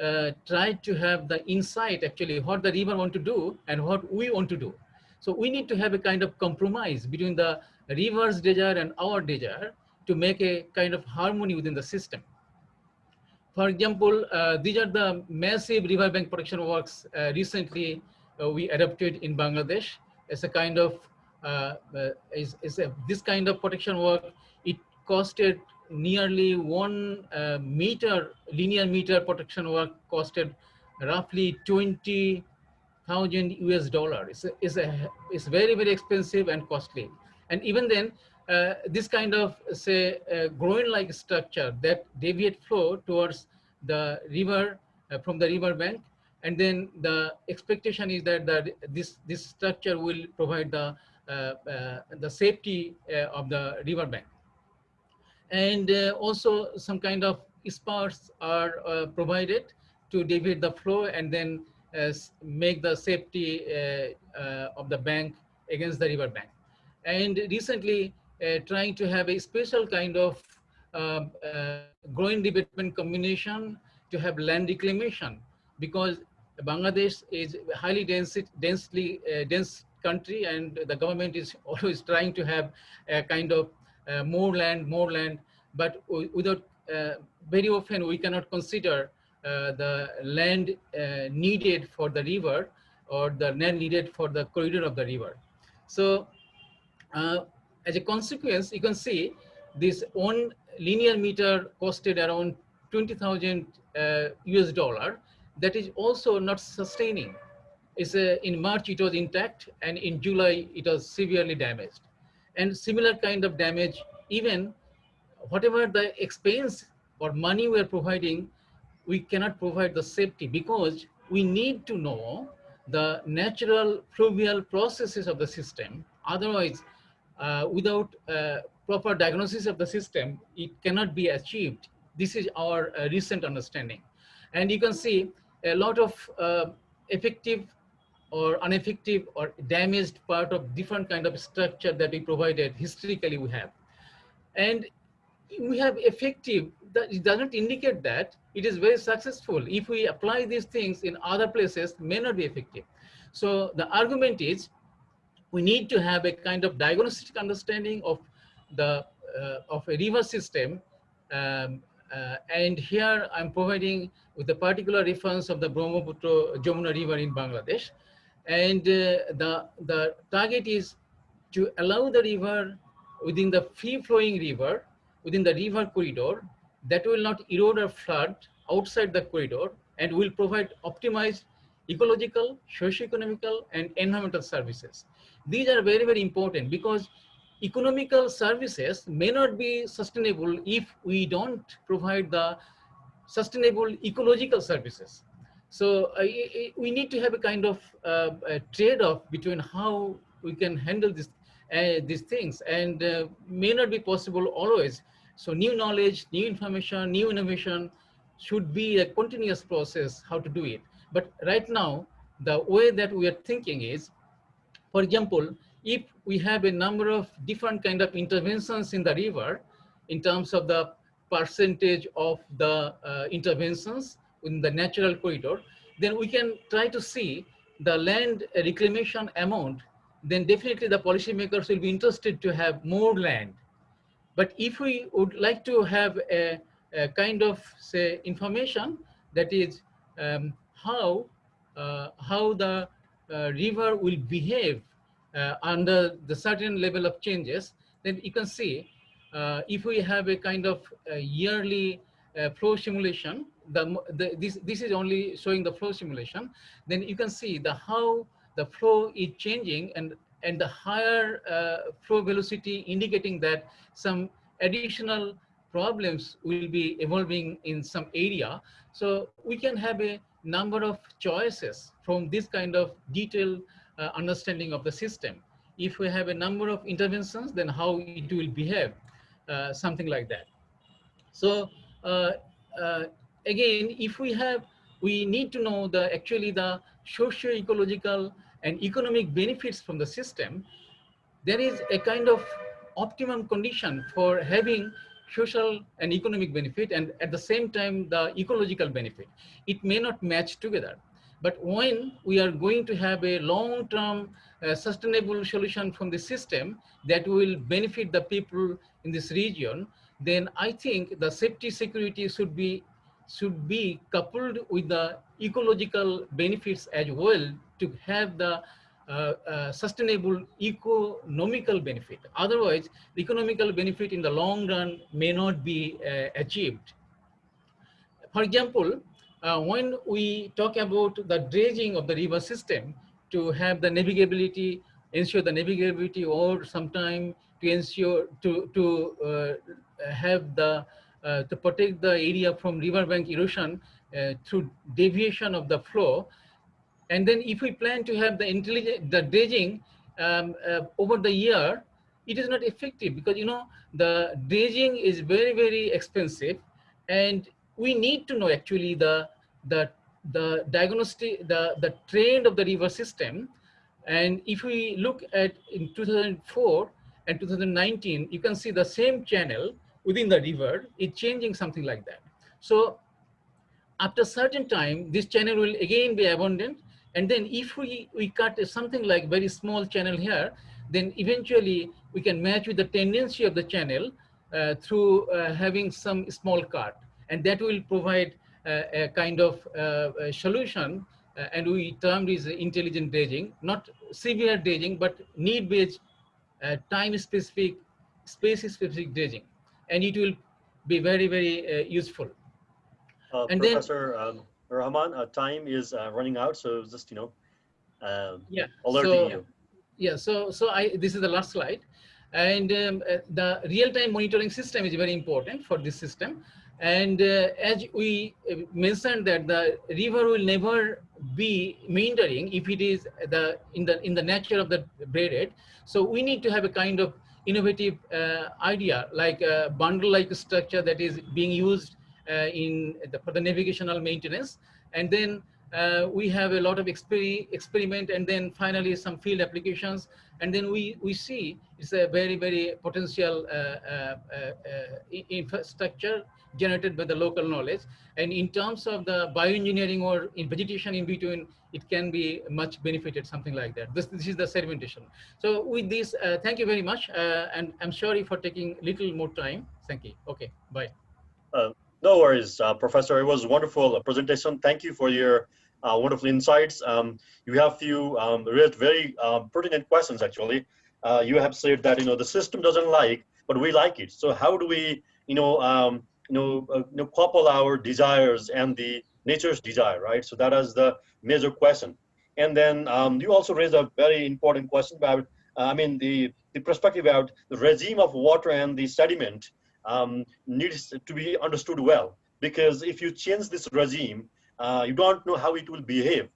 uh, tried to have the insight actually what the river want to do and what we want to do. So we need to have a kind of compromise between the river's desire and our desire to make a kind of harmony within the system. For example, uh, these are the massive riverbank protection works uh, recently we adopted in Bangladesh as a kind of, uh, uh, is, is a, this kind of protection work, it costed nearly one uh, meter, linear meter protection work costed roughly 20,000 US dollar. It's, it's, a, it's very, very expensive and costly. And even then, uh, this kind of say uh, groyne like structure that deviate flow towards the river uh, from the river bank and then the expectation is that, this this structure will provide the uh, uh, the safety uh, of the river bank. And also some kind of spars are provided to deviate the flow and then make the safety of the bank against the river bank. And recently uh, trying to have a special kind of um, uh, growing development combination to have land reclamation because Bangladesh is highly dense, densely uh, dense country and the government is always trying to have a kind of uh, more land, more land, but without uh, very often we cannot consider uh, the land uh, needed for the river or the land needed for the corridor of the river. So uh, as a consequence, you can see this one linear meter costed around 20,000 uh, US dollar. That is also not sustaining. It's a, in March it was intact and in July it was severely damaged. And similar kind of damage, even whatever the expense or money we're providing, we cannot provide the safety because we need to know the natural fluvial processes of the system. Otherwise, uh, without uh, proper diagnosis of the system, it cannot be achieved. This is our uh, recent understanding. And you can see a lot of uh, effective or ineffective or damaged part of different kind of structure that we provided historically we have. And we have effective, that it doesn't indicate that it is very successful. If we apply these things in other places, may not be effective. So the argument is we need to have a kind of diagnostic understanding of the uh, of a river system. Um, uh, and here I'm providing with a particular reference of the Brahmaputra Jamuna River in Bangladesh. And uh, the, the target is to allow the river within the free flowing river, within the river corridor that will not erode or flood outside the corridor and will provide optimized ecological, socio-economical and environmental services. These are very, very important because economical services may not be sustainable if we don't provide the sustainable ecological services. So uh, we need to have a kind of uh, trade-off between how we can handle this, uh, these things and may not be possible always. So new knowledge, new information, new innovation should be a continuous process how to do it. But right now, the way that we are thinking is, for example, if we have a number of different kind of interventions in the river in terms of the percentage of the uh, interventions in the natural corridor, then we can try to see the land reclamation amount, then definitely the policymakers will be interested to have more land. But if we would like to have a, a kind of say information that is um, how, uh, how the uh, river will behave uh, under the certain level of changes, then you can see if we have a kind of yearly uh, flow simulation, the, the, this, this is only showing the flow simulation, then you can see the how the flow is changing and, and the higher uh, flow velocity indicating that some additional problems will be evolving in some area. So we can have a number of choices from this kind of detailed uh, understanding of the system. If we have a number of interventions, then how it will behave, uh, something like that. So uh, uh, again, if we have, we need to know the actually the socio-ecological and economic benefits from the system. There is a kind of optimum condition for having social and economic benefit and at the same time the ecological benefit. It may not match together. But when we are going to have a long-term uh, sustainable solution from the system that will benefit the people in this region, then I think the safety security should be should be coupled with the ecological benefits as well to have the uh, uh, sustainable economical benefit. Otherwise, the economical benefit in the long run may not be uh, achieved. For example, uh, when we talk about the dredging of the river system to have the navigability, ensure the navigability or sometime to ensure to, to uh, have the, uh, to protect the area from riverbank erosion uh, through deviation of the flow. And then if we plan to have the intelligent, the dredging um, over the year, it is not effective because, you know, the dredging is very, very expensive and we need to know actually the the the diagnostic the the trend of the river system and if we look at in 2004 and 2019 you can see the same channel within the river is changing something like that. So after certain time this channel will again be abundant and then if we we cut something like very small channel here then eventually we can match with the tendency of the channel uh, through uh, having some small cut. And that will provide a kind of uh, solution, uh, and we termed is intelligent dredging, not severe dredging, but need-based, uh, time-specific, space-specific dredging, and it will be very, very useful. Uh, And then- Professor um, Rahman, uh, time is uh, running out, so just you know, um, Yeah. alerting so, you. Yeah, so so I this is the last slide, and um, uh, the real-time monitoring system is very important for this system. And uh, as we uh, mentioned that the river will never be meandering if it is the in the in the nature of the braided. So we need to have a kind of innovative uh, idea like a bandal-like structure that is being used in the, for the navigational maintenance, and then uh, we have a lot of exper experiment and then finally some field applications and then we we see it's a very very potential uh, uh, infrastructure generated by the local knowledge and in terms of the bioengineering or in vegetation in between it can be much benefited something like that this, this is the sedimentation so with this uh, thank you very much uh, and i'm sorry for taking little more time thank you okay bye No worries, uh, Professor. It was wonderful uh, presentation. Thank you for your uh, wonderful insights. Um, you have few um, very pertinent questions, actually. Uh, you have said that, you know, the system doesn't like, but we like it. So how do we, you know, um, you know, uh, you know, couple our desires and the nature's desire, right? So that is the major question. And then um, you also raised a very important question about, uh, I mean, the, the perspective about the regime of water and the sediment um, needs to be understood well because if you change this regime, uh, you don't know how it will behave,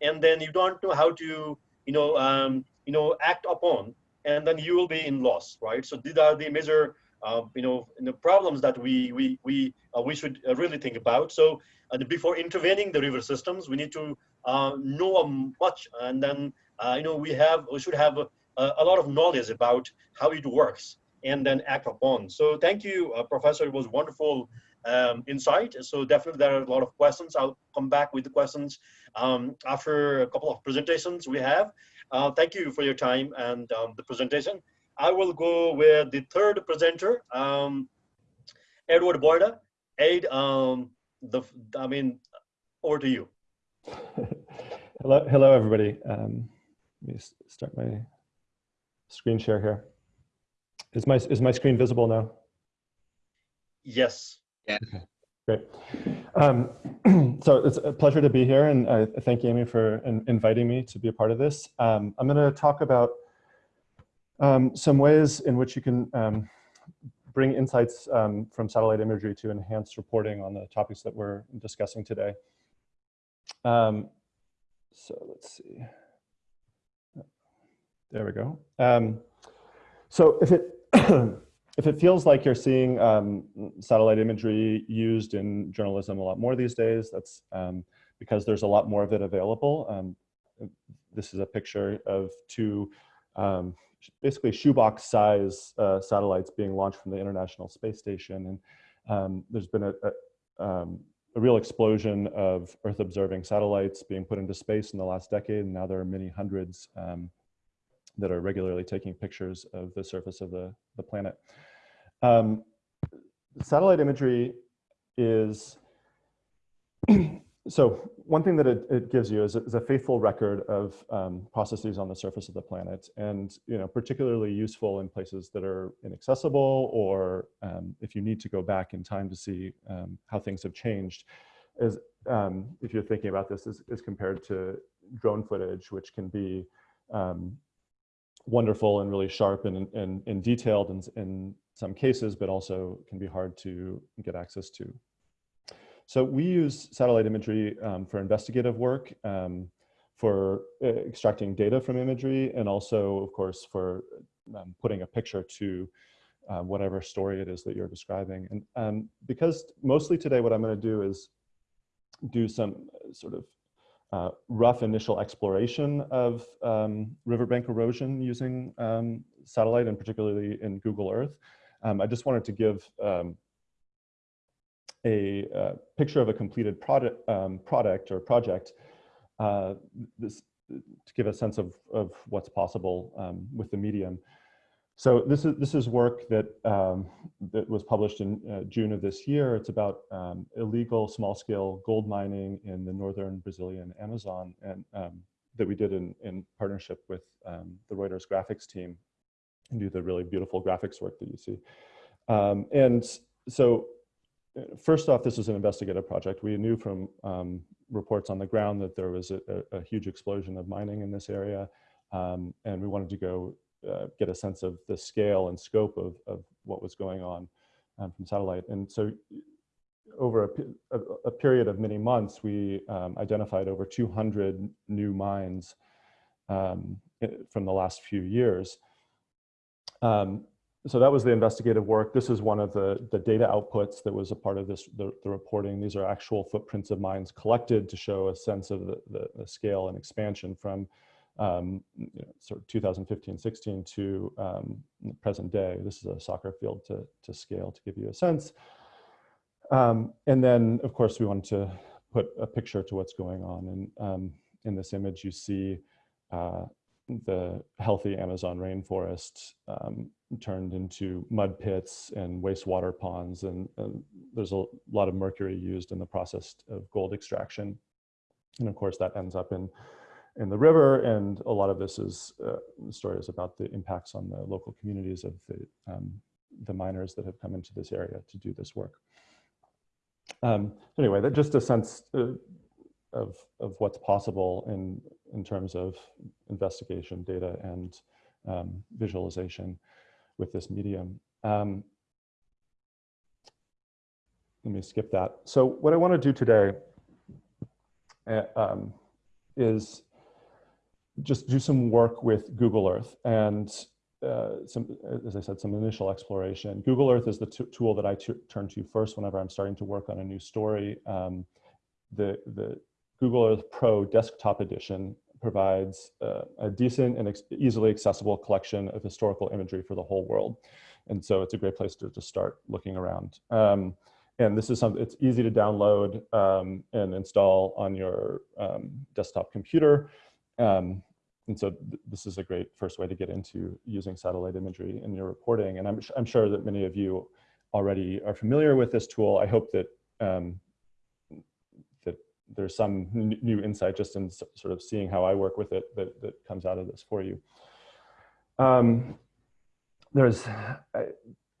and then you don't know how to, you know, um, you know, act upon, and then you will be in loss, right? So these are the major, you know, the problems that we we we uh, we should uh, really think about. So uh, before intervening the river systems, we need to uh, know much, and then uh, you know we have we should have a, a lot of knowledge about how it works and then act upon. So thank you, uh, Professor. It was wonderful um, insight. So definitely there are a lot of questions. I'll come back with the questions um, after a couple of presentations we have. Uh, thank you for your time and um, the presentation. I will go with the third presenter, um, Edward Boyda. Ed, um, the, I mean, over to you. hello, hello, everybody. Um, let me start my screen share here. Is my is my screen visible now? Yes. Okay. Great. Um, so it's a pleasure to be here, and I thank Amy for in, inviting me to be a part of this. Um, I'm going to talk about um, some ways in which you can um, bring insights um, from satellite imagery to enhance reporting on the topics that we're discussing today. Um, so let's see. There we go. Um, so if it if it feels like you're seeing um, satellite imagery used in journalism a lot more these days, that's because there's a lot more of it available. This is a picture of two um, basically shoebox size uh, satellites being launched from the International Space Station. And um, there's been a, a, um, a real explosion of Earth observing satellites being put into space in the last decade. And now there are many hundreds that are regularly taking pictures of the surface of the, the planet. Um, satellite imagery is, so one thing that it, it gives you is a, is a, faithful record of um, processes on the surface of the planet and you know particularly useful in places that are inaccessible or um, if you need to go back in time to see um, how things have changed is um, if you're thinking about this as, compared to drone footage which can be um, wonderful and really sharp and, and, and detailed in, in some cases, but also can be hard to get access to. So we use satellite imagery um, for investigative work, um, for uh, extracting data from imagery, and also, of course, for um, putting a picture to uh, whatever story it is that you're describing. And um, because mostly today what I'm going to do is do some sort of uh, rough initial exploration of um, riverbank erosion using satellite and particularly in Google Earth. I just wanted to give a, uh, picture of a completed product, um, product or project uh, this, to give a sense of, of what's possible um, with the medium. so this is this is work that um, that was published in uh, June of this year. It's about um, illegal small-scale gold mining in the northern Brazilian Amazon, and um, that we did in in partnership with um, the Reuters graphics team, and do the really beautiful graphics work that you see. And so, first off, this is an investigative project. We knew from um, reports on the ground that there was a, a, huge explosion of mining in this area, and we wanted to go uh, get a sense of the scale and scope of, of what was going on um, from satellite. And so over a, a, a period of many months, we um, identified over 200 new mines um, from the last few years. Um, so that was the investigative work. This is one of the, the data outputs that was a part of this, the, the reporting. These are actual footprints of mines collected to show a sense of the, the, the scale and expansion from um, you know, sort of 2015, 16 to um, present day. This is a soccer field to, to scale to give you a sense. Um, and then, of course, we wanted to put a picture to what's going on. And um, in this image, you see uh, the healthy Amazon rainforest um, turned into mud pits and wastewater ponds. And, there's a lot of mercury used in the process of gold extraction. And of course, that ends up in in the river, and a lot of this is uh, the story is about the impacts on the local communities of the um, the miners that have come into this area to do this work. Um, anyway, that just a sense uh, of of what's possible in in terms of investigation, data, and um, visualization with this medium. Um, let me skip that. So what I want to do today uh, um, is just do some work with Google Earth and uh, some, as I said, some initial exploration. Google Earth is the tool that I turn to first whenever I'm starting to work on a new story. Um, the, the Google Earth Pro Desktop Edition provides uh, a decent and easily accessible collection of historical imagery for the whole world. And so it's a great place to, to start looking around. Um, and this is something, it's easy to download um, and install on your um, desktop computer. Um, and so th this is a great first way to get into using satellite imagery in your reporting. And I'm, I'm sure that many of you already are familiar with this tool. I hope that, um, that there's some new insight just in sort of seeing how I work with it that, that comes out of this for you. Um, there's a,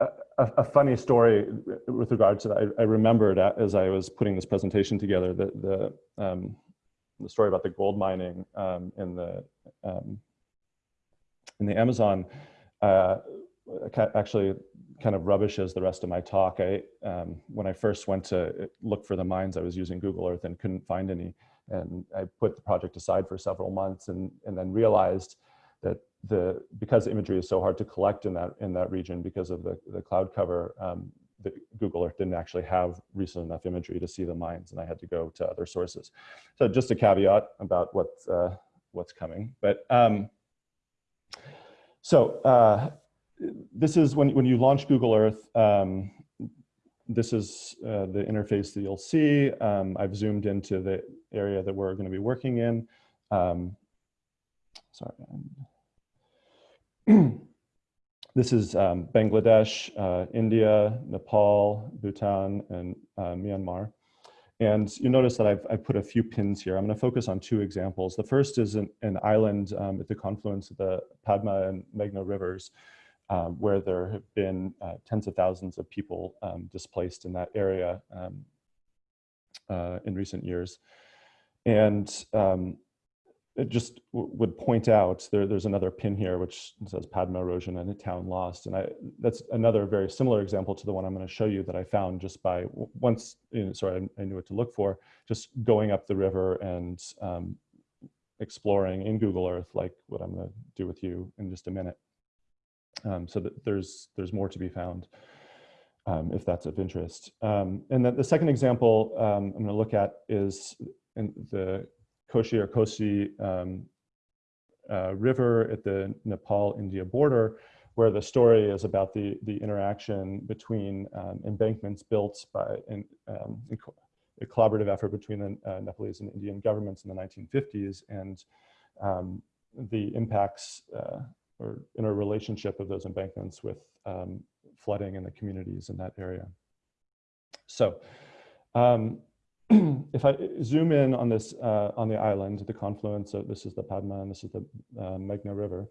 a, a, funny story with regards to that. I, I remembered as I was putting this presentation together that the, um, the story about the gold mining um, in the um, in the Amazon uh, actually kind of rubbishes the rest of my talk. I um, when I first went to look for the mines, I was using Google Earth and couldn't find any, and I put the project aside for several months, and and then realized that the because imagery is so hard to collect in that in that region because of the the cloud cover, um, Google Earth didn't actually have recent enough imagery to see the mines and I had to go to other sources. So just a caveat about what, uh, what's coming. But um, so uh, this is when, when you launch Google Earth, um, this is uh, the interface that you'll see. Um, I've zoomed into the area that we're going to be working in. Um, sorry. This is um, Bangladesh, uh, India, Nepal, Bhutan, and uh, Myanmar. And you notice that I've, I've, put a few pins here. I'm going to focus on two examples. The first is an, an island um, at the confluence of the Padma and Meghna rivers, um, where there have been uh, tens of thousands of people um, displaced in that area um, uh, in recent years. And um, it just would point out there, there's another pin here which says Padma erosion and a town lost. And I, that's another very similar example to the one I'm going to show you that I found just by once, you know, sorry, I, I, knew what to look for, just going up the river and um, exploring in Google Earth, like what I'm going to do with you in just a minute. Um, so that there's, there's more to be found um, if that's of interest. Um, and then the second example um, I'm going to look at is in the Koshi or Kosi um, uh, River at the Nepal-India border, where the story is about the, the interaction between um, embankments built by in, a collaborative effort between the uh, Nepalese and Indian governments in the 1950s and the impacts uh, or interrelationship of those embankments with um, flooding in the communities in that area. So um, if I zoom in on this, uh, on the island, the confluence of, this is the Padma and this is the uh, Meghna River,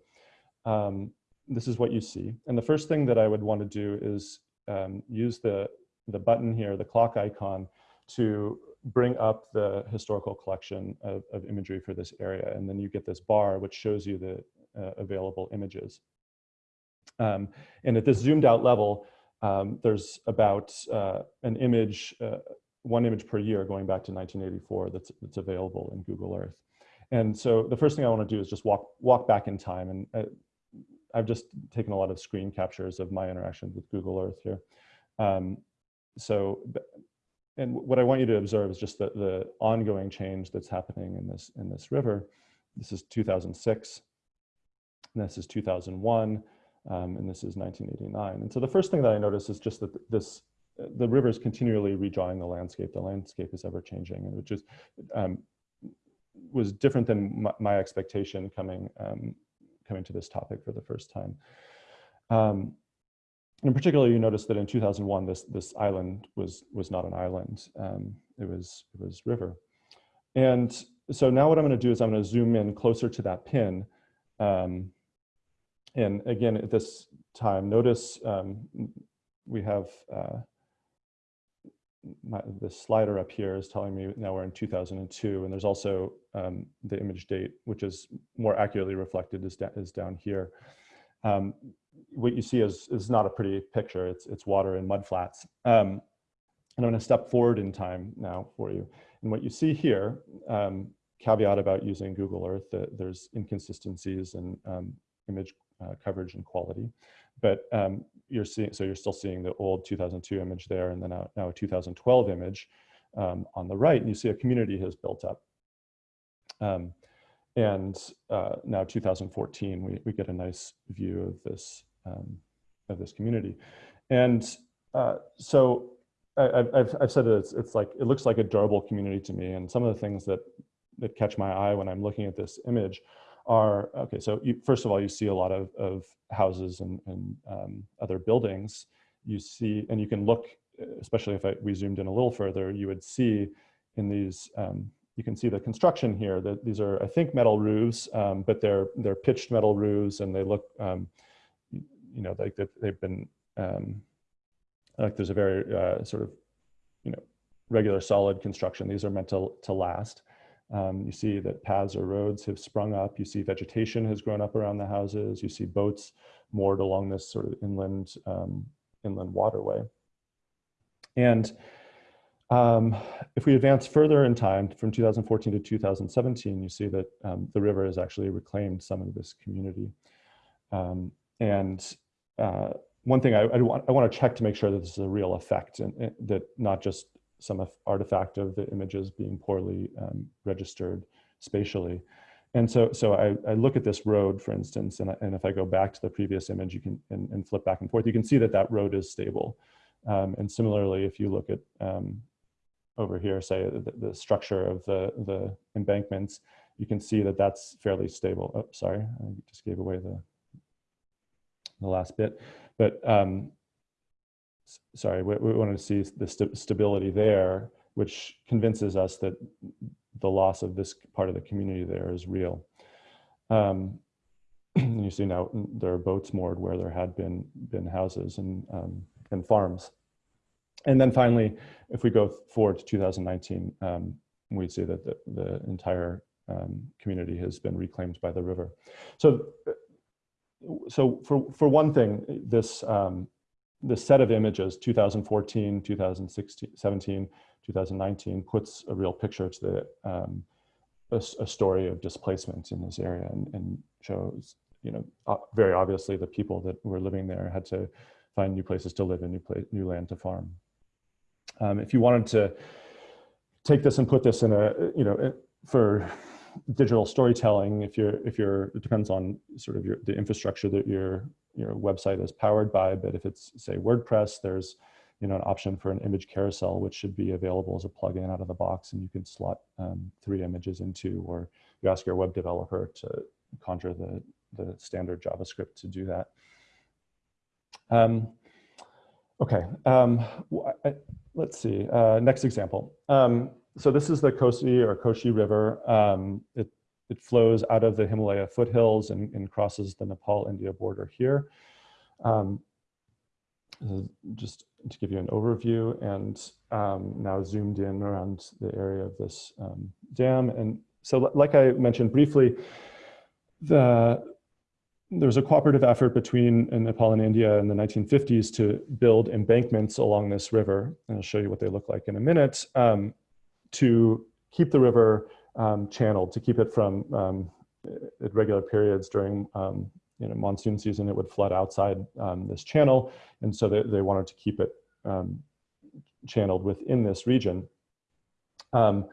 um, this is what you see. And the first thing that I would want to do is um, use the, the button here, the clock icon, to bring up the historical collection of, of imagery for this area. And then you get this bar, which shows you the available images. Um, and at this zoomed out level, um, there's about uh, an image, uh, one image per year going back to 1984 that's, that's available in Google Earth. And so the first thing I want to do is just walk, walk back in time. And uh, I've just taken a lot of screen captures of my interactions with Google Earth here. Um, so, and what I want you to observe is just the, the ongoing change that's happening in this, in this river. This is 2006, this is 2001, um, and this is 1989. And so the first thing that I notice is just that this, the river is continually redrawing the landscape. The landscape is ever changing, and which is um, was different than my, my expectation coming um, coming to this topic for the first time. Um, in particular, you notice that in 2001, this this island was was not an island. Um, it was it was river, and so now what I'm going to do is I'm going to zoom in closer to that pin. And again, at this time, notice um, we have uh, my, the slider up here is telling me now we're in 2002, and there's also um, the image date, which is more accurately reflected is, is down here. Um, what you see is, is not a pretty picture. It's, it's water and mud flats. Um, and I'm going to step forward in time now for you. And what you see here, um, caveat about using Google Earth, that there's inconsistencies in um, image uh, coverage and quality. But um, you're seeing, so you're still seeing the old 2002 image there and then now, now a 2012 image um, on the right, and you see a community has built up. Um, and uh, now 2014, we, we get a nice view of this, um, of this community. And uh, so I, have I've said that it's, it's like, it looks like a durable community to me. And some of the things that, that catch my eye when I'm looking at this image are, okay, so you, first of all, you see a lot of, of houses and, and um, other buildings. You see, and you can look, especially if I, we zoomed in a little further, you would see in these, um, you can see the construction here, that these are, I think, metal roofs, um, but they're, they're pitched metal roofs and they look, um, you know, like they've been, um, like there's a very uh, sort of, you know, regular solid construction. These are meant to, to last. Um, you see that paths or roads have sprung up. You see vegetation has grown up around the houses. You see boats moored along this sort of inland, um, inland waterway. And um, if we advance further in time from 2014 to 2017, you see that um, the river has actually reclaimed some of this community. Um, and uh, one thing I, I, want, I want to check to make sure that this is a real effect and, and that not just some artifact of the images being poorly um, registered spatially. And so, so I, I, look at this road, for instance, and, and if I go back to the previous image, you can and, and flip back and forth, you can see that that road is stable. Um, and similarly, if you look at um, over here, say the, the, structure of the, the embankments, you can see that that's fairly stable. Oh, sorry, I just gave away the, the last bit. But um, sorry, we, we wanted to see the st stability there, which convinces us that the loss of this part of the community there is real. Um, you see now there are boats moored where there had been been houses and um, and farms. And then finally, if we go forward to 2019, um, we see that the, the entire um, community has been reclaimed by the river. So, so for for one thing, this um, the set of images 2014 2016 17 2019 puts a real picture to the um, a, a, story of displacement in this area and, and shows you know very obviously the people that were living there had to find new places to live and new place new land to farm. Um, if you wanted to take this and put this in a you know for digital storytelling if you're if you're it depends on sort of your the infrastructure that your your website is powered by but if it's say wordpress there's you know an option for an image carousel which should be available as a plugin out of the box and you can slot um, three images into or you ask your web developer to conjure the the standard JavaScript to do that. Um, okay, um, I, let's see, uh, next example. Um, so this is the Kosi or Koshi River. Um, it, it flows out of the Himalaya foothills and, and crosses the Nepal-India border here. Um, just to give you an overview and um, now zoomed in around the area of this um, dam. And so like I mentioned briefly, the, there was a cooperative effort between Nepal and India in the 1950s to build embankments along this river. And I'll show you what they look like in a minute, um, to keep the river um, channeled, to keep it from, um, at regular periods during um, you know, monsoon season, it would flood outside um, this channel. And so they, they wanted to keep it um, channeled within this region. Um,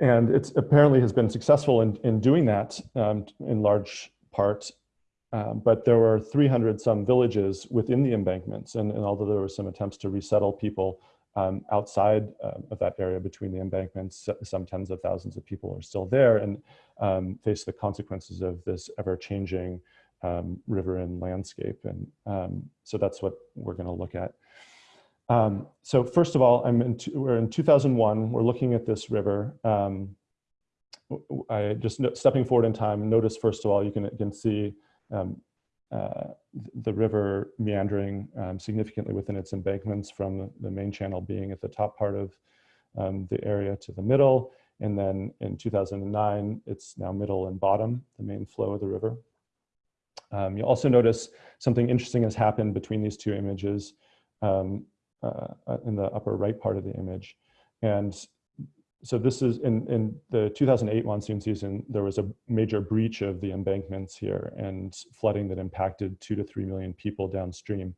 and it apparently has been successful in, in doing that in large part. Um, but there were 300 some villages within the embankments. And, and although there were some attempts to resettle people um, outside uh, of that area between the embankments, some tens of thousands of people are still there and um, face the consequences of this ever changing um, river and landscape. And um, so that's what we're gonna look at. Um, so first of all, I'm in we're in 2001, we're looking at this river. Um, I just stepping forward in time, notice first of all, you can, can see uh, the river meandering um, significantly within its embankments from the main channel being at the top part of um, the area to the middle. And then in 2009, it's now middle and bottom, the main flow of the river. Um, you'll also notice something interesting has happened between these two images um, uh, in the upper right part of the image. And so this is in, in the 2008 monsoon season, there was a major breach of the embankments here and flooding that impacted two to three million people downstream,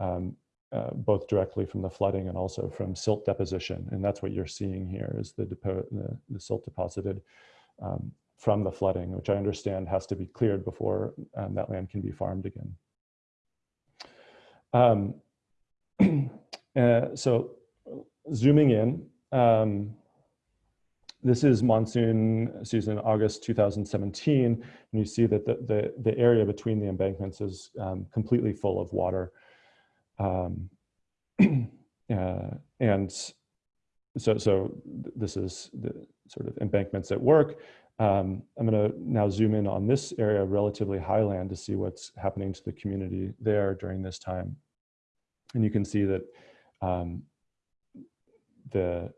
um, uh, both directly from the flooding and also from silt deposition. And that's what you're seeing here is the, the, the silt deposited um, from the flooding, which I understand has to be cleared before um, that land can be farmed again. Um, uh, so zooming in, um, this is monsoon season, August 2017, and you see that the, the, the area between the embankments is um, completely full of water. Um, uh, and so, so this is the sort of embankments at work. Um, I'm gonna now zoom in on this area, relatively highland, to see what's happening to the community there during this time. And you can see that um, the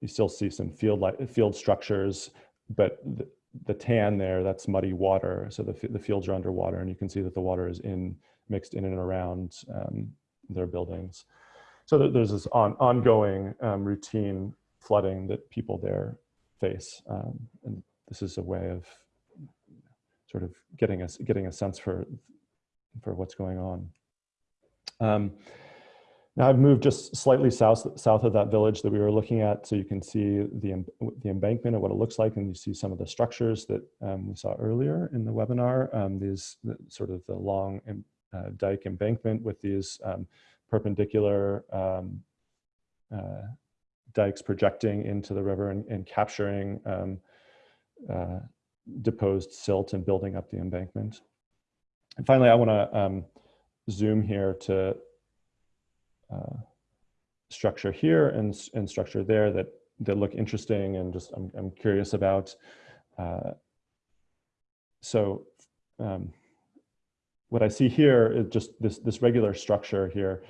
you still see some field like field structures, but the, the tan there, that's muddy water. So the, the fields are underwater and you can see that the water is in mixed in and around um, their buildings. So there's this on, ongoing um, routine flooding that people there face. Um, and this is a way of sort of getting us getting a sense for for what's going on. Now I've moved just slightly south, south of that village that we were looking at so you can see the, the embankment and what it looks like and you see some of the structures that um, we saw earlier in the webinar. Um, these the, sort of the long uh, dike embankment with these um, perpendicular um, uh, dikes projecting into the river and, and capturing um, uh, deposed silt and building up the embankment. And finally, I want to um, zoom here to uh, structure here and, and structure there that, that look interesting and just I'm, I'm curious about. Uh, so um, what I see here is just this, this regular structure here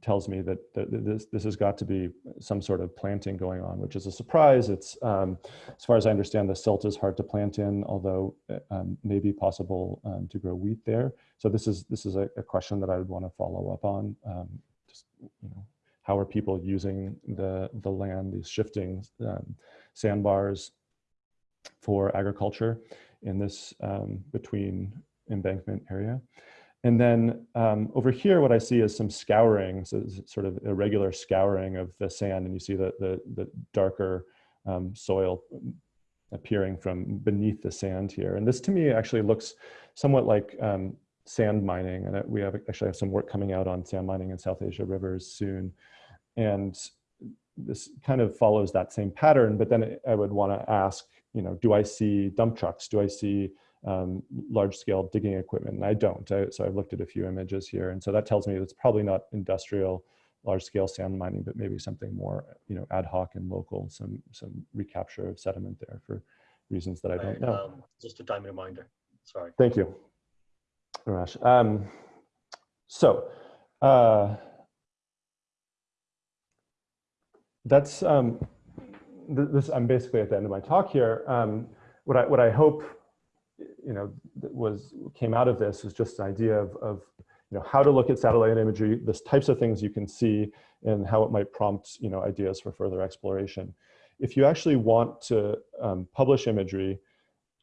tells me that, that, this, this has got to be some sort of planting going on, which is a surprise. It's, um, as far as I understand, the silt is hard to plant in, although uh, um, may be possible um, to grow wheat there. So this is, this is a, a question that I would want to follow up on. You know, how are people using the, the land, these shifting um, sandbars for agriculture in this um, between embankment area. And then um, over here, what I see is some scouring, so sort of irregular scouring of the sand, and you see the, the, the darker um, soil appearing from beneath the sand here. And this to me actually looks somewhat like um, sand mining. And we have actually have some work coming out on sand mining in South Asia rivers soon. And this kind of follows that same pattern, but then I would want to ask, you know, do I see dump trucks? Do I see um, large scale digging equipment. And I don't, I, so I've looked at a few images here. And so that tells me it's probably not industrial large scale sand mining, but maybe something more, you know, ad hoc and local, some, some recapture of sediment there for reasons that I don't know. Um, just a time reminder. Sorry. Thank you, Ramesh. Um, so, uh, that's um, th this. I'm basically at the end of my talk here. Um, what I what I hope, you know, was came out of this is just an idea of, of you know how to look at satellite imagery, the types of things you can see, and how it might prompt you know ideas for further exploration. If you actually want to um, publish imagery,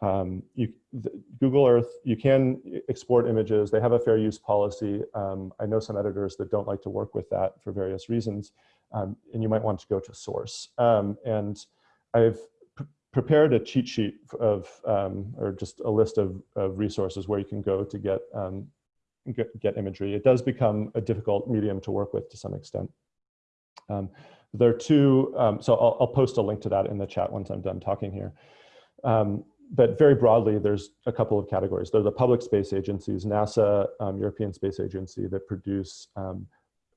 um, you, the, Google Earth, you can export images. They have a fair use policy. Um, I know some editors that don't like to work with that for various reasons. Um, and you might want to go to source. Um, and I've prepared a cheat sheet of, um, or just a list of, of, resources where you can go to get, um, get, get, imagery. It does become a difficult medium to work with to some extent. there are two, so I'll, I'll, post a link to that in the chat once I'm done talking here. Um, but very broadly, there's a couple of categories. There's the public space agencies, NASA, um, European Space Agency, that produce um,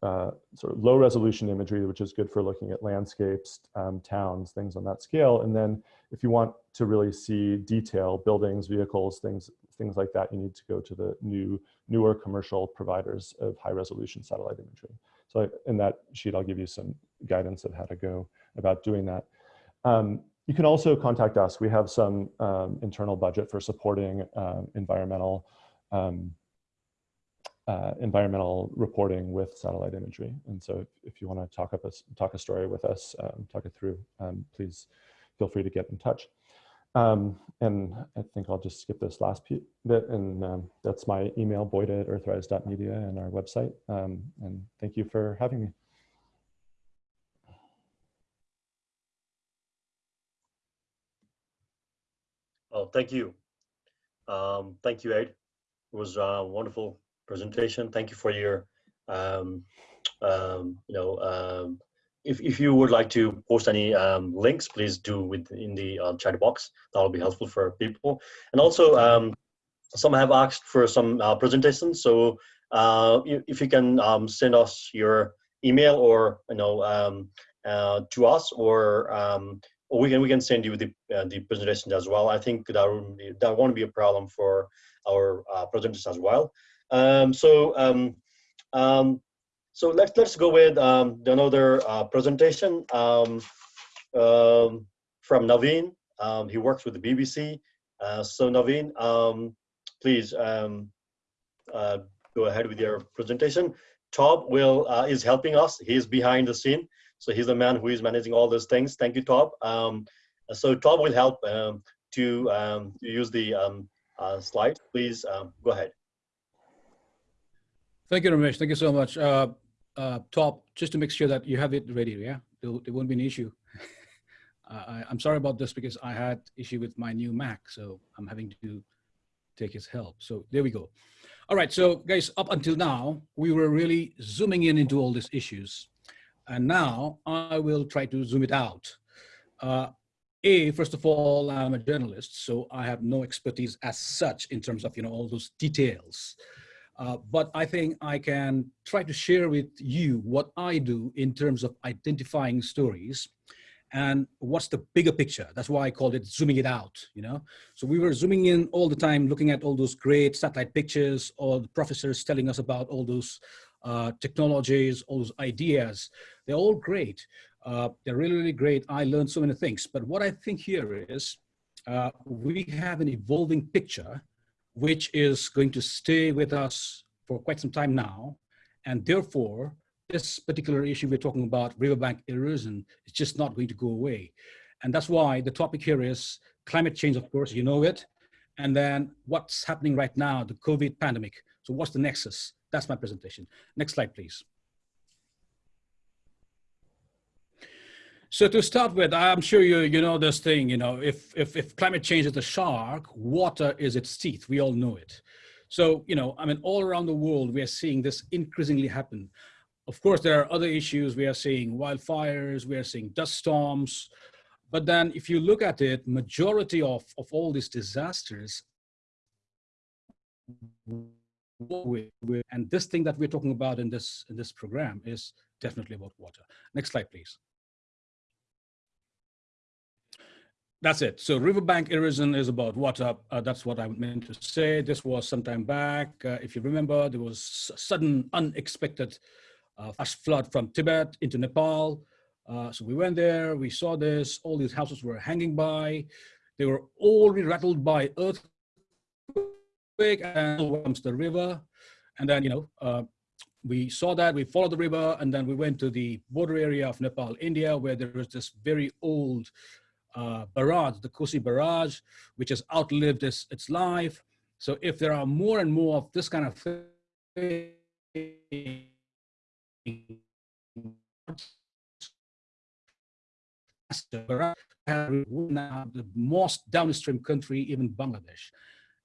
uh, sort of low resolution imagery, which is good for looking at landscapes, um, towns, things on that scale. And then if you want to really see detail, buildings, vehicles, things, things like that, you need to go to the new, newer commercial providers of high resolution satellite imagery. So in that sheet, I'll give you some guidance of how to go about doing that. Um, you can also contact us. We have some um, internal budget for supporting uh, environmental um, uh, environmental reporting with satellite imagery. And so if, if you want to talk, up a, talk a story with us, um, talk it through, um, please feel free to get in touch. Um, and I think I'll just skip this last bit and um, that's my email, boyd at earthrise.media and our website. and thank you for having me. Thank you. Um, thank you, Ed. It was a wonderful presentation. Thank you for your, um, um, you know, um, if, if you would like to post any um, links, please do with in the uh, chat box. That will be helpful for people. And also, um, some have asked for some uh, presentations. So uh, if you can send us your email or, you know, uh, to us or or we can we can send you the uh, the presentation as well. I think that that won't be a problem for our uh, presenters as well. Um, so um, um, so let's let's go with um, another uh, presentation um, um, from Navin. he works with the BBC. Uh, so Navin, please uh, go ahead with your presentation. Tob will uh, is helping us. He's behind the scene. So he's the man who is managing all those things. Thank you, Tob. Um, so Tob will help um, to, um, use the um, uh, slide. Please um, go ahead. Thank you, Ramesh. Thank you so much. Uh, uh, Tob, just to make sure that you have it ready, yeah? There, there won't be an issue. I, am sorry about this because I had issue with my new Mac, so I'm having to take his help. So there we go. All right, so guys, up until now, we were really zooming in into all these issues. And now I will try to zoom it out. Uh, a, first of all, I'm a journalist, so I have no expertise as such in terms of, you know, all those details. Uh, but I think I can try to share with you what I do in terms of identifying stories and what's the bigger picture. That's why I called it zooming it out, you know? So we were zooming in all the time, looking at all those great satellite pictures, or the professors telling us about all those uh, technologies, all those ideas. They're all great. Uh, they're really, really great. I learned so many things. But what I think here is uh, we have an evolving picture which is going to stay with us for quite some time now. And therefore, this particular issue we're talking about, riverbank erosion, is just not going to go away. And that's why the topic here is climate change, of course, you know it. And then what's happening right now, the COVID pandemic. So what's the nexus? That's my presentation. Next slide, please. So to start with, I'm sure you you know this thing, you know, if, if, if climate change is a shark, water is its teeth. We all know it. So, you know, I mean, all around the world, we are seeing this increasingly happen. Of course, there are other issues. We are seeing wildfires, we are seeing dust storms. But then if you look at it, majority of, of all these disasters and this thing that we're talking about in this in this program is definitely about water. Next slide, please. That's it. So riverbank erosion is about water. Uh, that's what I meant to say. This was some time back. Uh, if you remember, there was sudden, unexpected uh, flash flood from Tibet into Nepal. Uh, so we went there, we saw this, all these houses were hanging by. They were already rattled by earthquake and comes the river. And then, you know, uh, we saw that, we followed the river, and then we went to the border area of Nepal, India, where there was this very old uh, barrage, the Kosi barrage, which has outlived its, its life. So if there are more and more of this kind of thing, the most downstream country, even Bangladesh.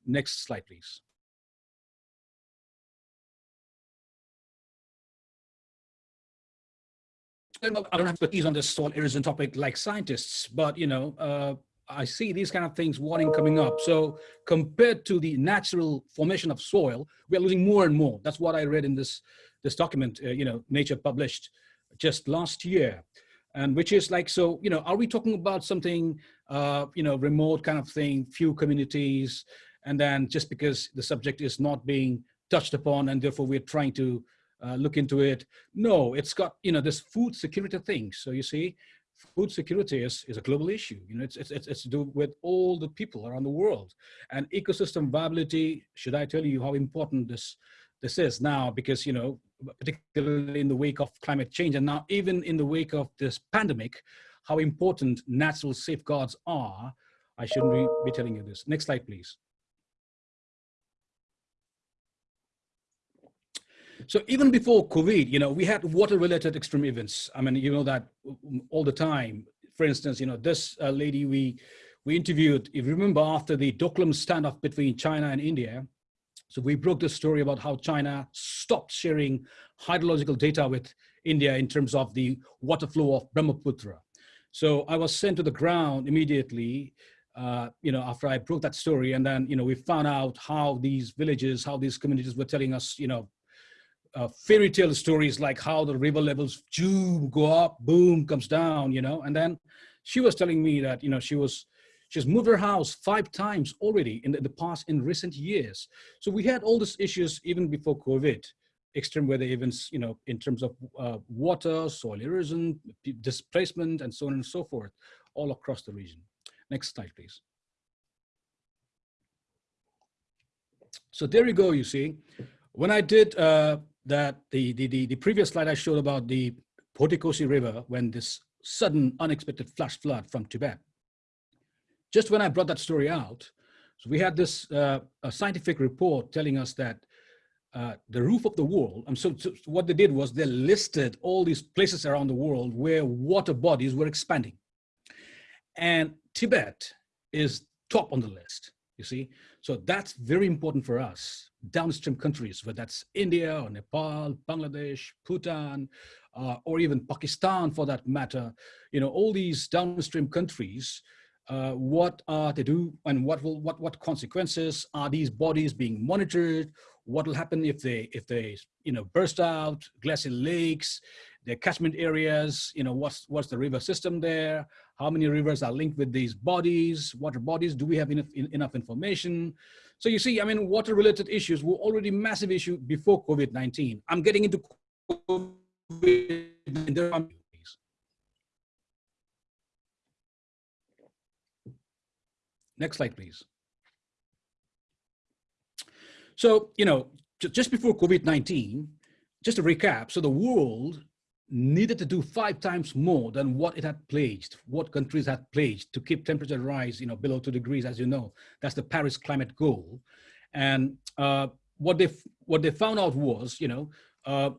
Next slide, please. I don't have expertise on this soil erosion topic like scientists, but you know, uh, I see these kind of things warning coming up. So compared to the natural formation of soil, we're losing more and more. That's what I read in this this document, uh, you know, Nature published just last year and which is like so you know are we talking about something uh you know remote kind of thing few communities and then just because the subject is not being touched upon and therefore we're trying to uh, look into it no it's got you know this food security thing so you see food security is, is a global issue you know it's, it's it's to do with all the people around the world and ecosystem viability should i tell you how important this this is now because you know particularly in the wake of climate change and now even in the wake of this pandemic, how important natural safeguards are. I shouldn't be, be telling you this. Next slide, please. So even before COVID, you know, we had water-related extreme events. I mean, you know that all the time. For instance, you know, this uh, lady we we interviewed, if you remember, after the Doklam standoff between China and India, so we broke the story about how China stopped sharing hydrological data with India in terms of the water flow of Brahmaputra. So I was sent to the ground immediately, uh, you know, after I broke that story. And then, you know, we found out how these villages, how these communities were telling us, you know, uh, fairy tale stories like how the river levels zoom, go up, boom, comes down, you know. And then she was telling me that, you know, she was She's moved her house five times already in the, in the past, in recent years. So we had all these issues even before COVID, extreme weather events, you know, in terms of uh, water, soil erosion, displacement, and so on and so forth, all across the region. Next slide, please. So there you go, you see. When I did uh, that, the, the, the, the previous slide I showed about the Bhotikosi River, when this sudden unexpected flash flood from Tibet, just when I brought that story out, so we had this uh, a scientific report telling us that uh, the roof of the world, and so, so, what they did was they listed all these places around the world where water bodies were expanding. And Tibet is top on the list, you see? So that's very important for us, downstream countries, whether that's India or Nepal, Bangladesh, Bhutan, uh, or even Pakistan for that matter. You know, all these downstream countries uh, what are they do and what will what what consequences are these bodies being monitored? What will happen if they if they you know burst out glacial lakes their catchment areas you know what's what's the river system there? How many rivers are linked with these bodies? Water bodies do we have enough in, enough information? So you see i mean water related issues were already massive issue before covid-19 i'm getting into COVID Next slide, please. So, you know, just before COVID-19, just to recap, so the world needed to do five times more than what it had pledged, what countries had pledged to keep temperature rise, you know, below two degrees, as you know, that's the Paris climate goal. And uh, what they what they found out was, you know, uh,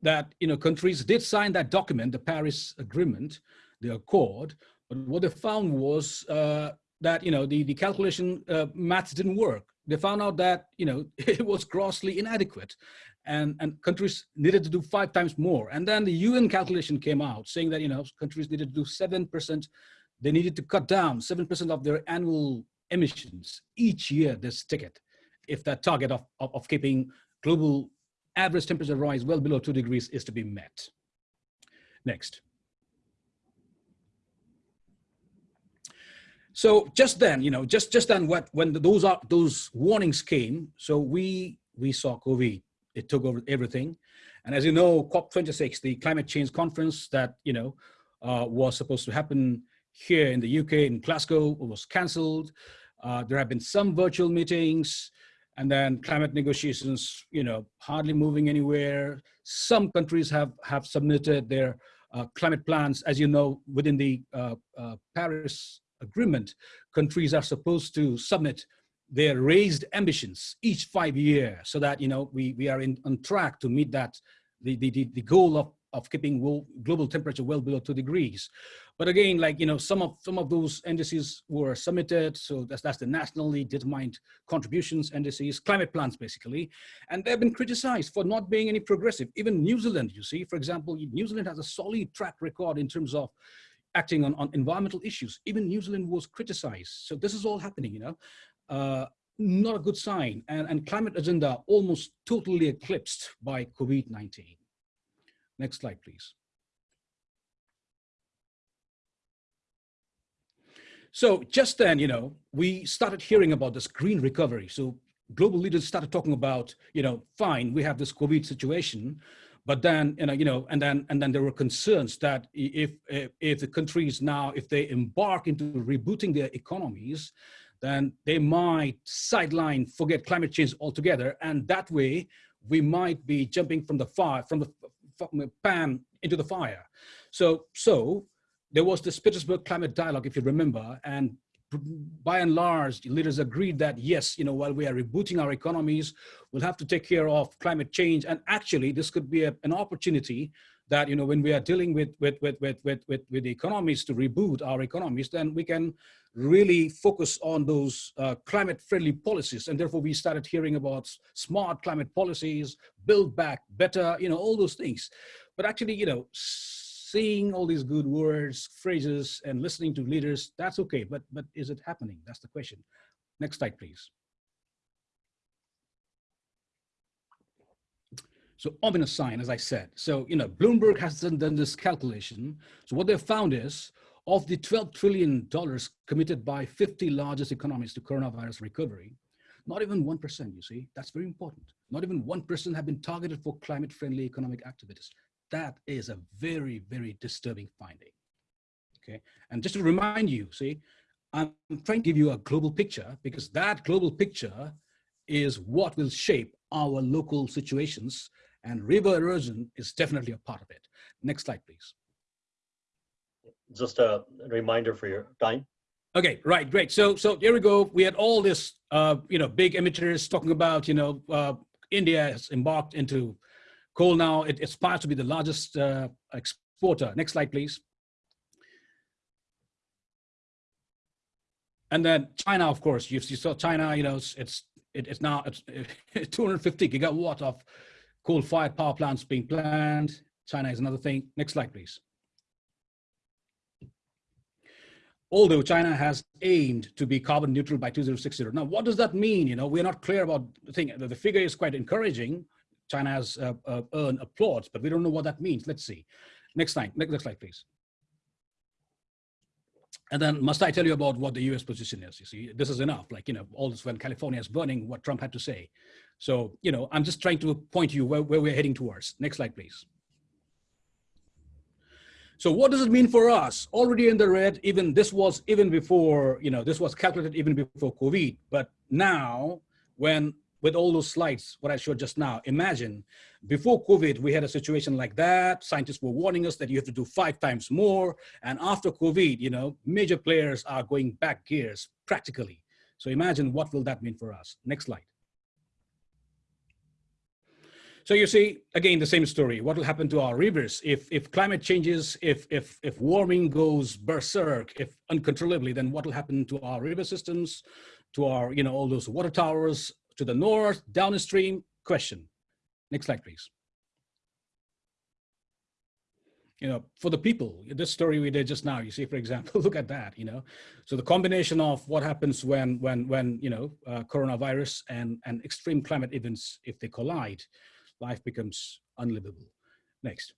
that you know countries did sign that document, the Paris Agreement, the Accord, but what they found was uh, that you know the the calculation uh, maths didn't work. They found out that you know it was grossly inadequate, and and countries needed to do five times more. And then the UN calculation came out saying that you know countries needed to do seven percent. They needed to cut down seven percent of their annual emissions each year. This ticket if that target of, of, of keeping global average temperature rise well below two degrees is to be met. Next. So just then, you know, just just then, what when those are those warnings came, so we we saw COVID. It took over everything, and as you know, COP26, the climate change conference that you know uh, was supposed to happen here in the UK in Glasgow was cancelled. Uh, there have been some virtual meetings, and then climate negotiations, you know, hardly moving anywhere. Some countries have have submitted their uh, climate plans, as you know, within the uh, uh, Paris agreement, countries are supposed to submit their raised ambitions each five years so that you know we we are in on track to meet that the the, the goal of of keeping global temperature well below two degrees. But again like you know some of some of those indices were submitted so that's that's the nationally determined contributions indices climate plans basically. And they've been criticized for not being any progressive. Even new zealand you see for example new zealand has a solid track record in terms of acting on, on environmental issues. Even New Zealand was criticized. So this is all happening, you know, uh, not a good sign. And, and climate agenda almost totally eclipsed by COVID-19. Next slide, please. So just then, you know, we started hearing about this green recovery. So global leaders started talking about, you know, fine, we have this COVID situation, but then, you know, you know, and then and then there were concerns that if if, the countries now, if they embark into rebooting their economies, then they might sideline, forget climate change altogether, and that way we might be jumping from the fire, from the, from the pan into the fire. So, so there was this Petersburg Climate Dialogue, if you remember, and by and large, leaders agreed that yes, you know, while we are rebooting our economies, we'll have to take care of climate change. And actually, this could be a, an opportunity that you know when we are dealing with with with with with with, with the economies to reboot our economies, then we can really focus on those uh, climate-friendly policies. And therefore, we started hearing about smart climate policies, build back better, you know, all those things. But actually, you know seeing all these good words, phrases, and listening to leaders, that's okay, but, but is it happening? That's the question. Next slide, please. So ominous sign, as I said. So, you know, Bloomberg has done, done this calculation. So what they've found is of the $12 trillion committed by 50 largest economies to coronavirus recovery, not even 1%, you see, that's very important. Not even 1% have been targeted for climate friendly economic activities that is a very, very disturbing finding. Okay, and just to remind you, see, I'm trying to give you a global picture because that global picture is what will shape our local situations and river erosion is definitely a part of it. Next slide, please. Just a reminder for your time. Okay, right, great. So, so here we go. We had all this, uh, you know, big emitters talking about, you know, uh, India has embarked into Coal now, it aspires to be the largest uh, exporter. Next slide, please. And then China, of course, you, you saw China, you know, it's, it's, it, it's now it's, 250 gigawatt of coal-fired power plants being planned. China is another thing. Next slide, please. Although China has aimed to be carbon neutral by 2060. Now, what does that mean? You know, we're not clear about the thing. The figure is quite encouraging, China has uh, uh, earned applause, but we don't know what that means. Let's see. Next slide, next, next slide, please. And then must I tell you about what the US position is? You see, this is enough. Like, you know, all this when California is burning, what Trump had to say. So, you know, I'm just trying to point you where, where we're heading towards. Next slide, please. So what does it mean for us? Already in the red, even this was even before, you know, this was calculated even before COVID. But now when with all those slides, what I showed just now, imagine before COVID, we had a situation like that. Scientists were warning us that you have to do five times more. And after COVID, you know, major players are going back gears practically. So imagine what will that mean for us? Next slide. So you see, again, the same story. What will happen to our rivers if, if climate changes, if, if, if warming goes berserk, if uncontrollably, then what will happen to our river systems, to our, you know, all those water towers, to the north, downstream, question. Next slide, please. you know, for the people, this story we did just now, you see, for example, look at that, you know. So the combination of what happens when, when, when you know, uh, coronavirus and, and extreme climate events, if they collide, life becomes unlivable. Next.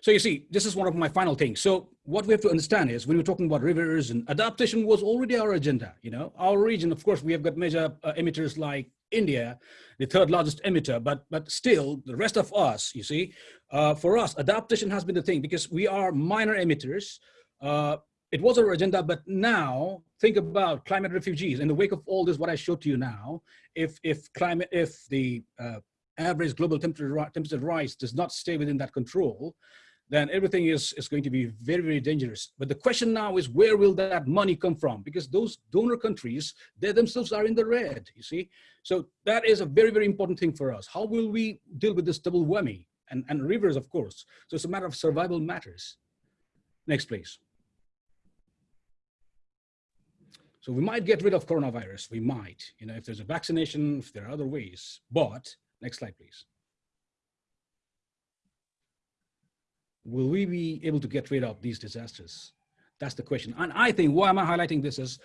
So you see, this is one of my final things. So what we have to understand is when we're talking about rivers and adaptation was already our agenda, you know, our region, of course, we have got major uh, emitters like India, the third largest emitter, but, but still the rest of us, you see, uh, for us, adaptation has been the thing because we are minor emitters. Uh, it was our agenda, but now think about climate refugees in the wake of all this, what I showed to you now, if, if climate, if the uh, average global temperature, temperature rise does not stay within that control, then everything is, is going to be very, very dangerous. But the question now is where will that money come from? Because those donor countries, they themselves are in the red, you see? So that is a very, very important thing for us. How will we deal with this double whammy? And, and rivers, of course. So it's a matter of survival matters. Next, please. So we might get rid of coronavirus. We might, you know, if there's a vaccination, if there are other ways. But, next slide, please. Will we be able to get rid of these disasters? That's the question. And I think why am I highlighting this is,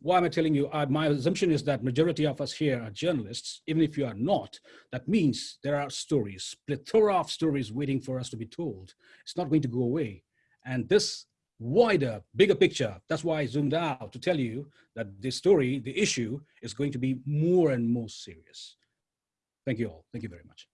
why am I telling you, uh, my assumption is that majority of us here are journalists, even if you are not, that means there are stories, plethora of stories waiting for us to be told. It's not going to go away. And this wider, bigger picture, that's why I zoomed out to tell you that the story, the issue is going to be more and more serious. Thank you all. Thank you very much.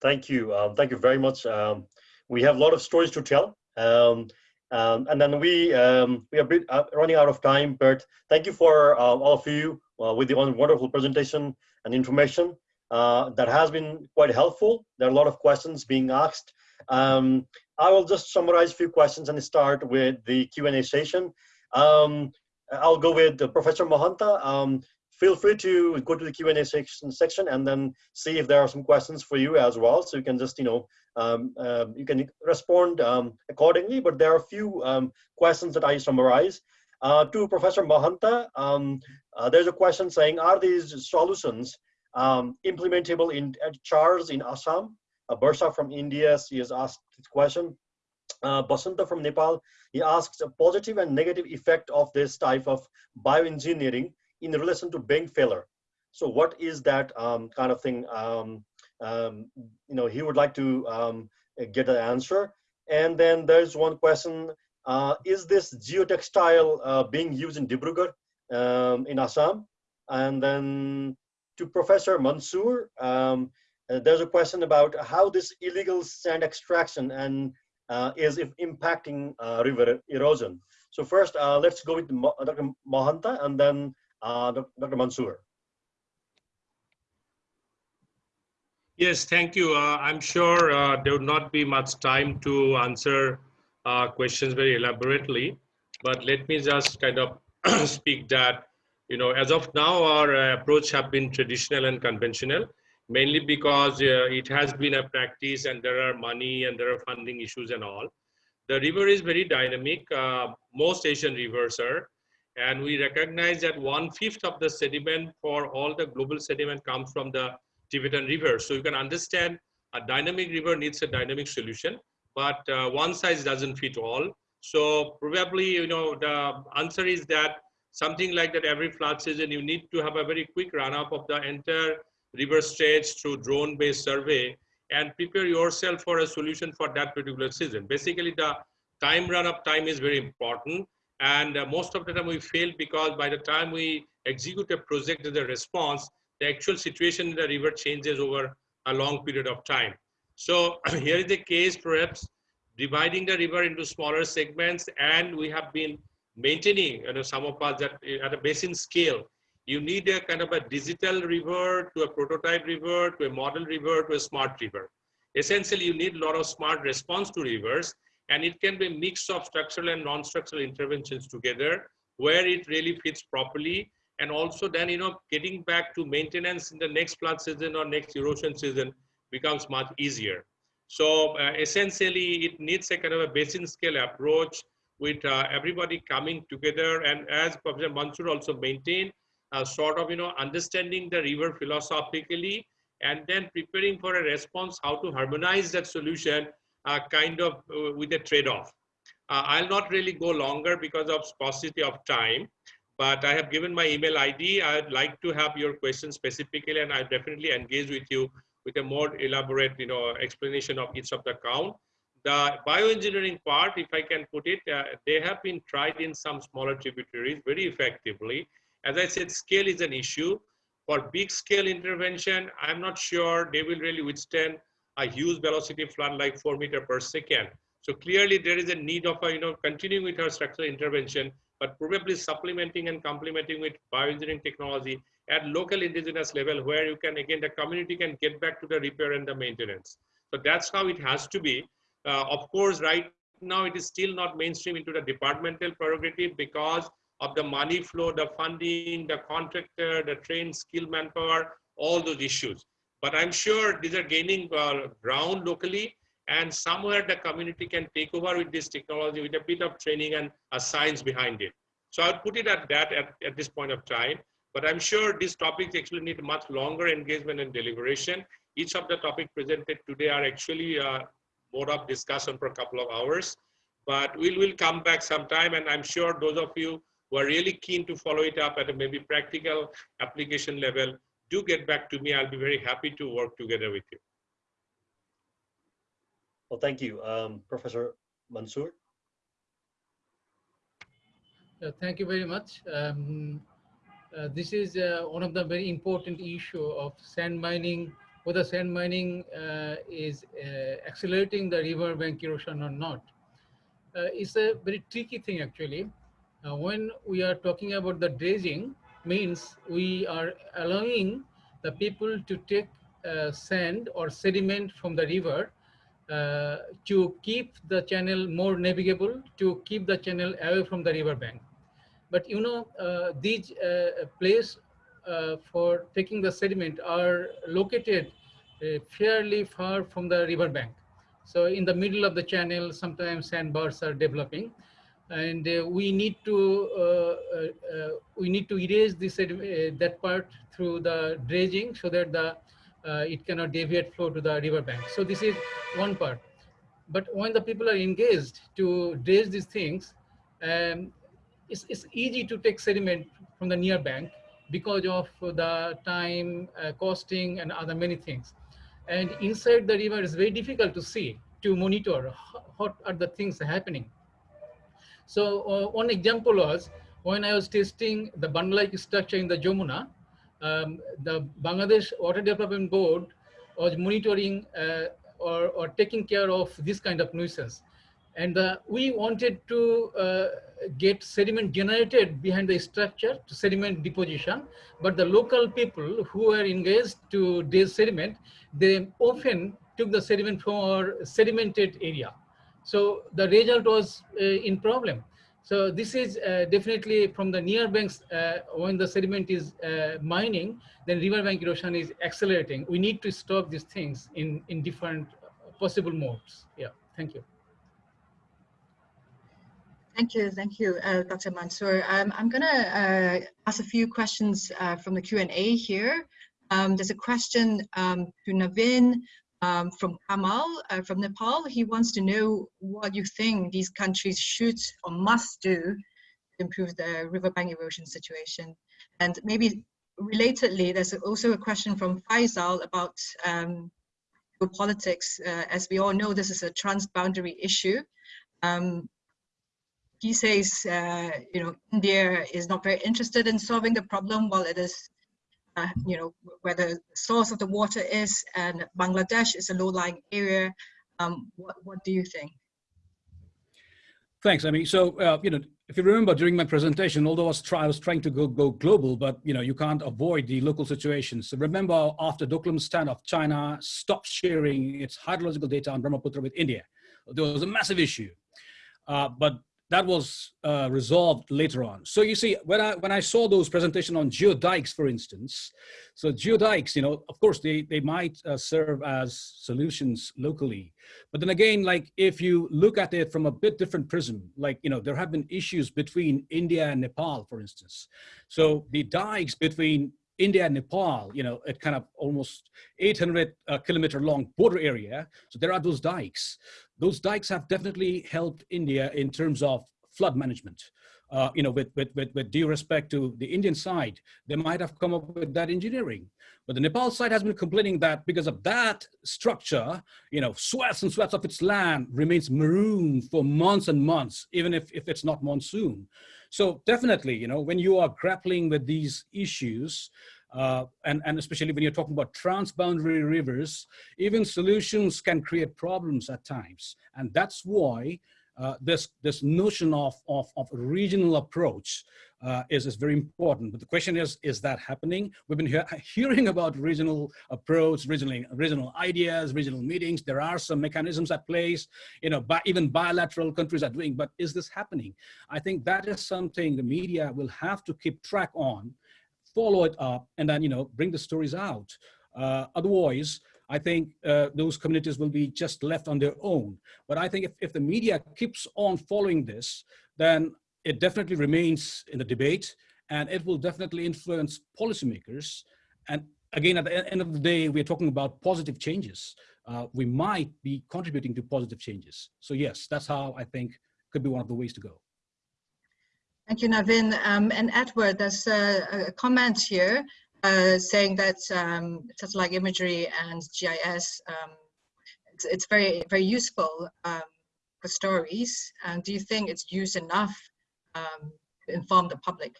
Thank you. Um, thank you very much. Um, we have a lot of stories to tell. Um, um, and then we um, we are bit, uh, running out of time, but thank you for uh, all of you uh, with the wonderful presentation and information. Uh, that has been quite helpful. There are a lot of questions being asked. Um, I will just summarize a few questions and start with the Q&A session. Um, I'll go with Professor Mahanta. Feel free to go to the Q&A section, section and then see if there are some questions for you as well. So you can just, you know, um, uh, you can respond um, accordingly, but there are a few um, questions that I summarize. Uh, to Professor Mahanta, um, uh, there's a question saying, are these solutions um, implementable in CHARS in Assam? Uh, Bursa from India, she has asked this question. Uh, Basanta from Nepal, he asks a positive and negative effect of this type of bioengineering in relation to bank failure. So what is that um, kind of thing? Um, um, you know, he would like to um, get an answer. And then there's one question, uh, is this geotextile uh, being used in Dibrugarh um, in Assam? And then to Professor Mansoor, uh, there's a question about how this illegal sand extraction and uh, is if impacting uh, river erosion. So first, uh, let's go with Dr. Mahanta and then uh, Dr. Mansoor. Yes, thank you. Uh, I'm sure uh, there would not be much time to answer uh, questions very elaborately, but let me just kind of speak that, you know, as of now, our uh, approach have been traditional and conventional, mainly because uh, it has been a practice and there are money and there are funding issues and all. The river is very dynamic. Most Asian rivers are and we recognize that one fifth of the sediment for all the global sediment comes from the Tibetan river. So you can understand a dynamic river needs a dynamic solution, but uh, one size doesn't fit all. So probably, you know, the answer is that something like that every flood season, you need to have a very quick run up of the entire river stretch through drone based survey and prepare yourself for a solution for that particular season. Basically the time run up time is very important and uh, most of the time we fail because by the time we execute a project as a response, the actual situation in the river changes over a long period of time. So here is the case perhaps dividing the river into smaller segments and we have been maintaining you know, some of us that at a basin scale, you need a kind of a digital river to a prototype river to a model river to a smart river. Essentially, you need a lot of smart response to rivers and it can be a mix of structural and non-structural interventions together where it really fits properly. And also then you know getting back to maintenance in the next flood season or next erosion season becomes much easier. So uh, essentially it needs a kind of a basin scale approach with uh, everybody coming together. And as Professor Mansoor also maintained uh, sort of you know understanding the river philosophically and then preparing for a response, how to harmonize that solution kind of uh, with a trade-off. Uh, I'll not really go longer because of sparsity of time, but I have given my email ID. I'd like to have your questions specifically, and I'll definitely engage with you with a more elaborate, you know, explanation of each of the count. The bioengineering part, if I can put it, uh, they have been tried in some smaller tributaries very effectively. As I said, scale is an issue. For big scale intervention, I'm not sure they will really withstand a huge velocity flood like four meter per second. So clearly there is a need of, a, you know, continuing with our structural intervention, but probably supplementing and complementing with bioengineering technology at local indigenous level where you can, again, the community can get back to the repair and the maintenance. So that's how it has to be. Uh, of course, right now it is still not mainstream into the departmental prerogative because of the money flow, the funding, the contractor, the trained skill manpower, all those issues. But I'm sure these are gaining uh, ground locally and somewhere the community can take over with this technology with a bit of training and a science behind it. So I'll put it at that at, at this point of time. But I'm sure these topics actually need much longer engagement and deliberation. Each of the topics presented today are actually uh, more of discussion for a couple of hours. But we'll, we'll come back sometime and I'm sure those of you who are really keen to follow it up at a maybe practical application level, do get back to me. I'll be very happy to work together with you. Well, thank you. Um, Professor Mansoor? Uh, thank you very much. Um, uh, this is uh, one of the very important issue of sand mining, whether sand mining uh, is uh, accelerating the river bank erosion or not. Uh, it's a very tricky thing actually. when we are talking about the dredging, means we are allowing the people to take sand or sediment from the river uh, to keep the channel more navigable, to keep the channel away from the river bank. But you know, uh, these uh, places uh, for taking the sediment are located uh, fairly far from the river bank. So in the middle of the channel, sometimes sandbars are developing and uh, we need to we need to erase this that part through the dredging so that the uh, it cannot deviate flow to the river bank. So this is one part. But when the people are engaged to dredge these things, um, it's, it's easy to take sediment from the near bank because of the time, uh, costing, and other many things. And inside the river, is very difficult to see, to monitor what are the things happening. So uh, one example was when I was testing the bandal-like structure in the Jamuna, um, the Bangladesh Water Development Board was monitoring uh, or, or taking care of this kind of nuisance. And uh, we wanted to uh, get sediment generated behind the structure to sediment deposition, but the local people who were engaged to this sediment, they often took the sediment from our sedimented area. So the result was uh, in problem. So this is uh, definitely from the near banks, uh, when the sediment is mining, then river bank erosion is accelerating. We need to stop these things in, in different possible modes. Yeah, thank you. Thank you, thank you, uh, Dr. Mansoor. Um, I'm gonna uh, ask a few questions uh, from the Q&A here. Um, there's a question um, to Navin um, from Kamal uh, from Nepal. He wants to know what you think these countries should or must do to improve the riverbank erosion situation. And maybe relatedly, there's also a question from Faisal about um, politics. Uh, as we all know, this is a transboundary issue. Um, he says, uh, you know, India is not very interested in solving the problem while it is uh, you know, where the source of the water is, and Bangladesh is a low-lying area. Um, what, what do you think? Thanks, I mean, so, uh, you know, if you remember during my presentation, although I was, try, I was trying to go, go global, but, you know, you can't avoid the local situations. So remember after Doklam's standoff, China stopped sharing its hydrological data on Brahmaputra with India. There was a massive issue. Uh, but that was uh, resolved later on. So you see, when I when I saw those presentation on geodikes, for instance, so geodikes, you know, of course they they might uh, serve as solutions locally, but then again, like if you look at it from a bit different prism, like you know, there have been issues between India and Nepal, for instance. So the dikes between India and Nepal, you know, at kind of almost 800 uh, kilometer long border area. So there are those dikes. Those dikes have definitely helped India in terms of flood management. Uh, you know, with, with, with, with due respect to the Indian side, they might have come up with that engineering. But the Nepal side has been complaining that because of that structure, you know, sweats and sweats of its land remains maroon for months and months, even if, if it's not monsoon. So definitely, you know, when you are grappling with these issues, uh, and, and especially when you're talking about transboundary rivers, even solutions can create problems at times. And that's why uh, this, this notion of, of, of regional approach uh, is, is very important. But the question is, is that happening? We've been he hearing about regional approach, regional, regional ideas, regional meetings. There are some mechanisms at place, you know, bi even bilateral countries are doing, but is this happening? I think that is something the media will have to keep track on, follow it up, and then, you know, bring the stories out. Uh, otherwise, I think uh, those communities will be just left on their own. But I think if, if the media keeps on following this, then it definitely remains in the debate and it will definitely influence policymakers. And again, at the end of the day, we're talking about positive changes. Uh, we might be contributing to positive changes. So yes, that's how I think could be one of the ways to go. Thank you, Navin. Um, and Edward, there's a, a comment here uh, saying that um, satellite imagery and GIS, um, it's, it's, very, very useful um, for stories. And do you think it's used enough um, to inform the public?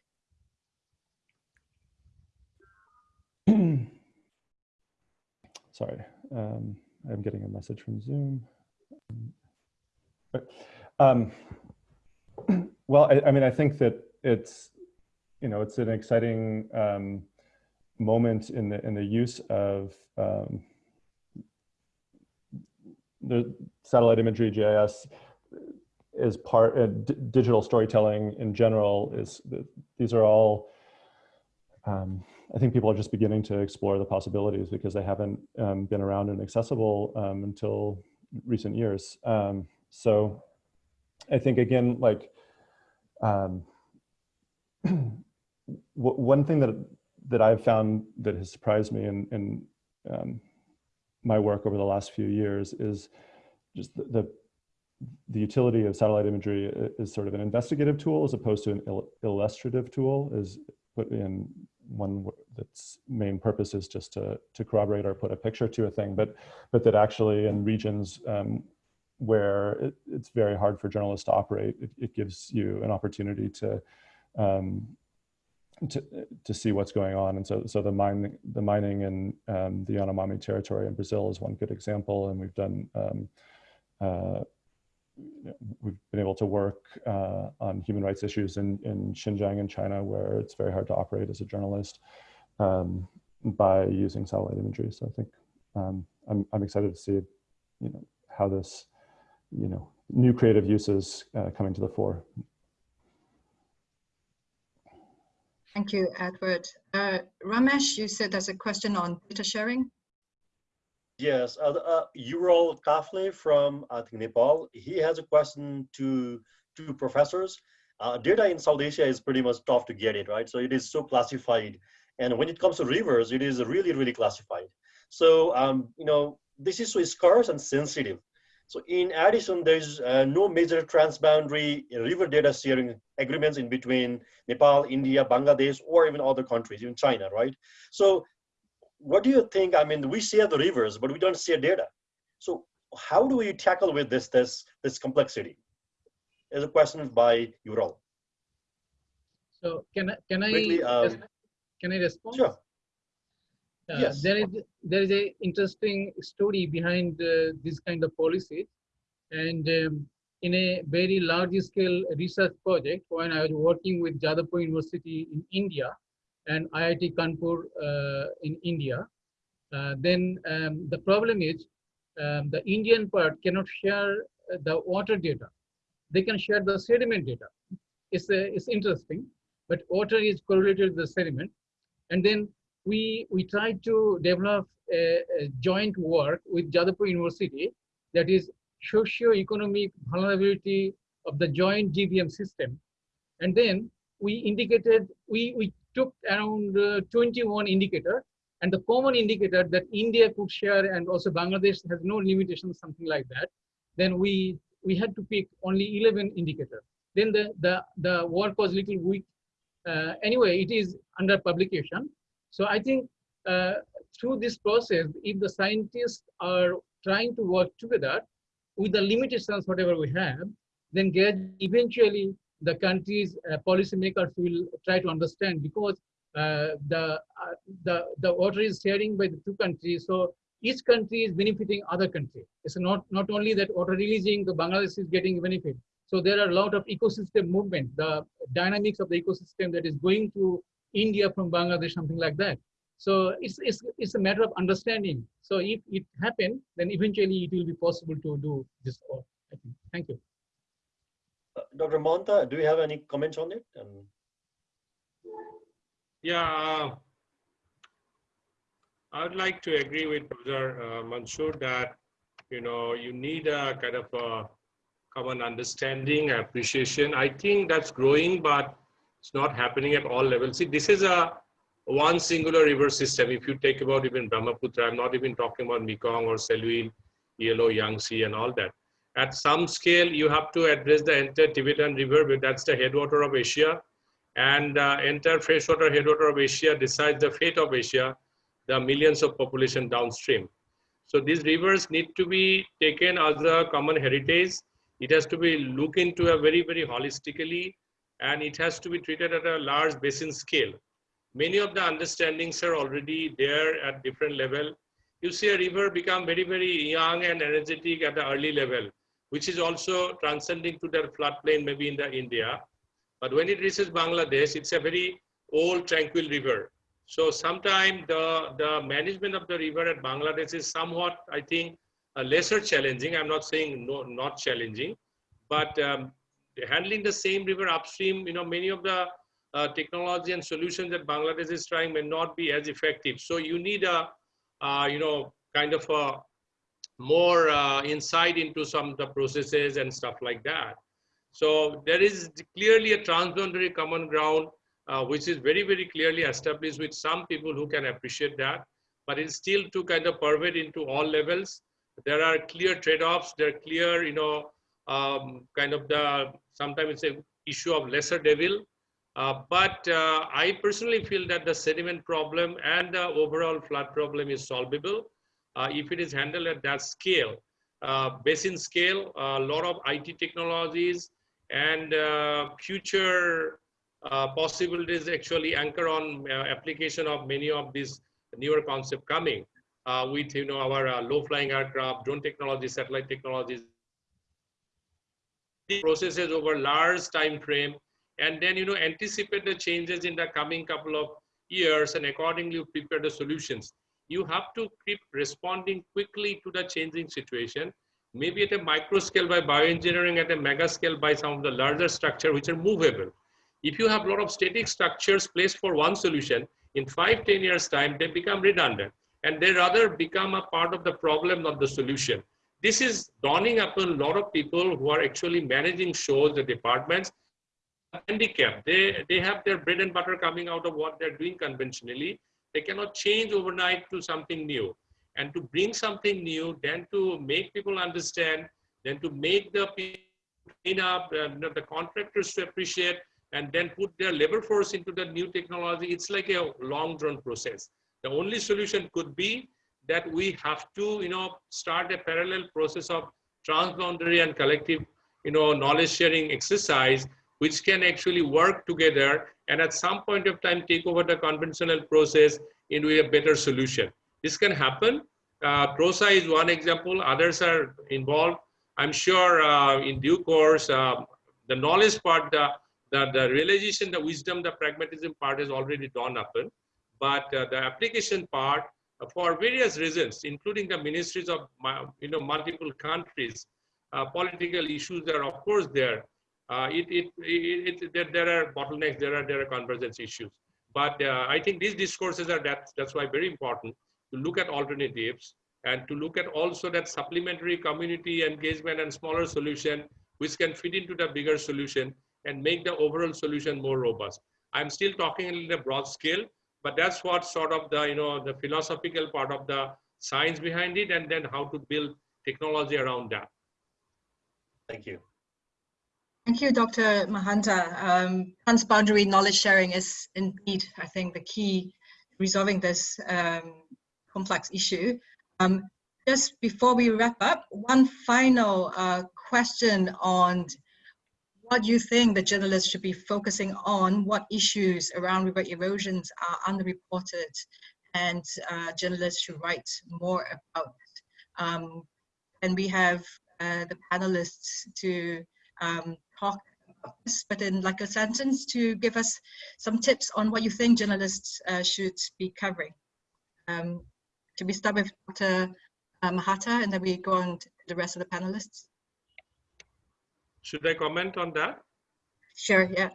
Sorry, um, I'm getting a message from Zoom. Um, well, I, I, mean, I think that it's, you know, it's an exciting um, moment in the in the use of um, the satellite imagery GIS is part uh, digital storytelling in general is these are all um, I think people are just beginning to explore the possibilities because they haven't um, been around and accessible um, until recent years. Um, so I think again, like um, one thing that that I've found that has surprised me in, in um, my work over the last few years is just the, the, the utility of satellite imagery is sort of an investigative tool as opposed to an il illustrative tool is put in one that's main purpose is just to, to corroborate or put a picture to a thing, but, but that actually in regions um, where it, it's very hard for journalists to operate, it, it gives you an opportunity to um, to, to see what's going on. And so, so the, mine, the mining in um, the Yanomami territory in Brazil is one good example. And we've done, um, uh, we've been able to work uh, on human rights issues in, in Xinjiang in China, where it's very hard to operate as a journalist um, by using satellite imagery. So I think um, I'm, I'm excited to see, you know, how this, you know, new creative uses uh, coming to the fore. Thank you, Edward. Uh, Ramesh, you said there's a question on data sharing. Yes, uh, uh, Ural Kafle from I think Nepal. He has a question to two professors. Uh, data in South Asia is pretty much tough to get it, right? So it is so classified. And when it comes to rivers, it is really, really classified. So, um, you know, this is so scarce and sensitive. So in addition, there's uh, no major transboundary river data sharing agreements in between Nepal, India, Bangladesh, or even other countries, even China, right? So what do you think? I mean, we share the rivers, but we don't share data. So how do we tackle with this, this, this complexity? Is a question by Ural. So can I, can I, Quickly, um, can I respond? Sure. Uh, yes. There is there is a interesting story behind uh, this kind of policies, and um, in a very large scale research project when I was working with Jadavpur University in India and IIT Kanpur uh, in India, uh, then um, the problem is um, the Indian part cannot share the water data. They can share the sediment data. It's, a, it's interesting, but water is correlated with the sediment. And then we, we tried to develop a, a joint work with Jadavpur University that is socio-economic vulnerability of the joint GBM system. And then we indicated, we, we took around uh, 21 indicator and the common indicator that India could share and also Bangladesh has no limitations, something like that, then we we had to pick only 11 indicator. Then the, the, the work was a little weak. Uh, anyway, it is under publication. So I think uh, through this process, if the scientists are trying to work together with the limitations, whatever we have, then eventually the countries, uh, policymakers will try to understand because uh, the, uh, the, the water is sharing by the two countries. So each country is benefiting other country. It's not, not only that water releasing, the Bangladesh is getting benefit. So there are a lot of ecosystem movement, the dynamics of the ecosystem that is going to India from Bangladesh, something like that. So it's, it's, it's a matter of understanding. So if it happens, then eventually it will be possible to do this. All, I think. Thank you. Uh, Dr. Mahanta, do you have any comments on it? Um, Yeah, uh, I would like to agree with Professor uh, Mansoor that, you know, you need a kind of a common understanding, appreciation. I think that's growing, but it's not happening at all levels. See, this is a one singular river system. If you take about even Brahmaputra, I'm not even talking about Mekong or Salween, Yellow, Yangtze and all that. At some scale, you have to address the entire Tibetan river, but that's the headwater of Asia. And uh, entire freshwater headwater of Asia decides the fate of Asia, the millions of population downstream. So these rivers need to be taken as a common heritage. It has to be looked into a very, very holistically, and it has to be treated at a large basin scale. Many of the understandings are already there at different level. You see a river become very, very young and energetic at the early level, which is also transcending to the floodplain maybe in the India. But when it reaches Bangladesh, it's a very old tranquil river. So sometimes the, the management of the river at Bangladesh is somewhat, I think, uh, lesser challenging. I'm not saying no, not challenging, but um, handling the same river upstream, you know, many of the uh, technology and solutions that Bangladesh is trying may not be as effective. So you need a, uh, you know, kind of a more uh, insight into some of the processes and stuff like that. So there is clearly a transboundary common ground, uh, which is very, very clearly established with some people who can appreciate that, but it's still to kind of pervade into all levels. There are clear trade-offs, there are clear, you know, um, kind of the, sometimes it's a issue of lesser devil, uh, but uh, I personally feel that the sediment problem and the overall flood problem is solvable uh, if it is handled at that scale. Uh, basin scale, a lot of IT technologies and uh, future uh, possibilities actually anchor on application of many of these newer concepts coming with you know our low-flying aircraft, drone technology, satellite technologies. Processes over large time frame and then you know anticipate the changes in the coming couple of years and accordingly prepare the solutions. You have to keep responding quickly to the changing situation maybe at a micro scale by bioengineering at a mega scale by some of the larger structure which are movable. If you have a lot of static structures placed for one solution in five ten years time they become redundant and they rather become a part of the problem not the solution this is dawning upon a lot of people who are actually managing shows the departments handicapped. They, they have their bread and butter coming out of what they're doing conventionally. They cannot change overnight to something new. And to bring something new, then to make people understand, then to make the clean up, uh, the contractors to appreciate, and then put their labor force into the new technology, it's like a long drawn process. The only solution could be that we have to, you know, start a parallel process of transboundary and collective, you know, knowledge sharing exercise which can actually work together and at some point of time take over the conventional process into a better solution. This can happen. Uh, PROSA is one example, others are involved. I'm sure uh, in due course, uh, the knowledge part, the, the, the, realization, the wisdom, the pragmatism part has already dawned upon. But uh, the application part, uh, for various reasons, including the ministries of you know, multiple countries, uh, political issues are of course there uh, it, it, it, it, there, there are bottlenecks, there are, there are convergence issues. But uh, I think these discourses are that, that's why very important to look at alternatives and to look at also that supplementary community engagement and smaller solution which can fit into the bigger solution and make the overall solution more robust. I'm still talking in a broad scale, but that's what sort of the, you know, the philosophical part of the science behind it and then how to build technology around that. Thank you. Thank you, Dr. Mahanta. Um, transboundary knowledge sharing is indeed, I think, the key to resolving this um, complex issue. Um, just before we wrap up, one final uh, question on what do you think the journalists should be focusing on, what issues around river erosions are underreported and uh, journalists should write more about. Um, and we have uh, the panelists to um, talk about this, but in like a sentence to give us some tips on what you think journalists uh, should be covering. Um, should we start with Dr. Uh, Mahanta and then we go on to the rest of the panelists? Should I comment on that? Sure, yeah.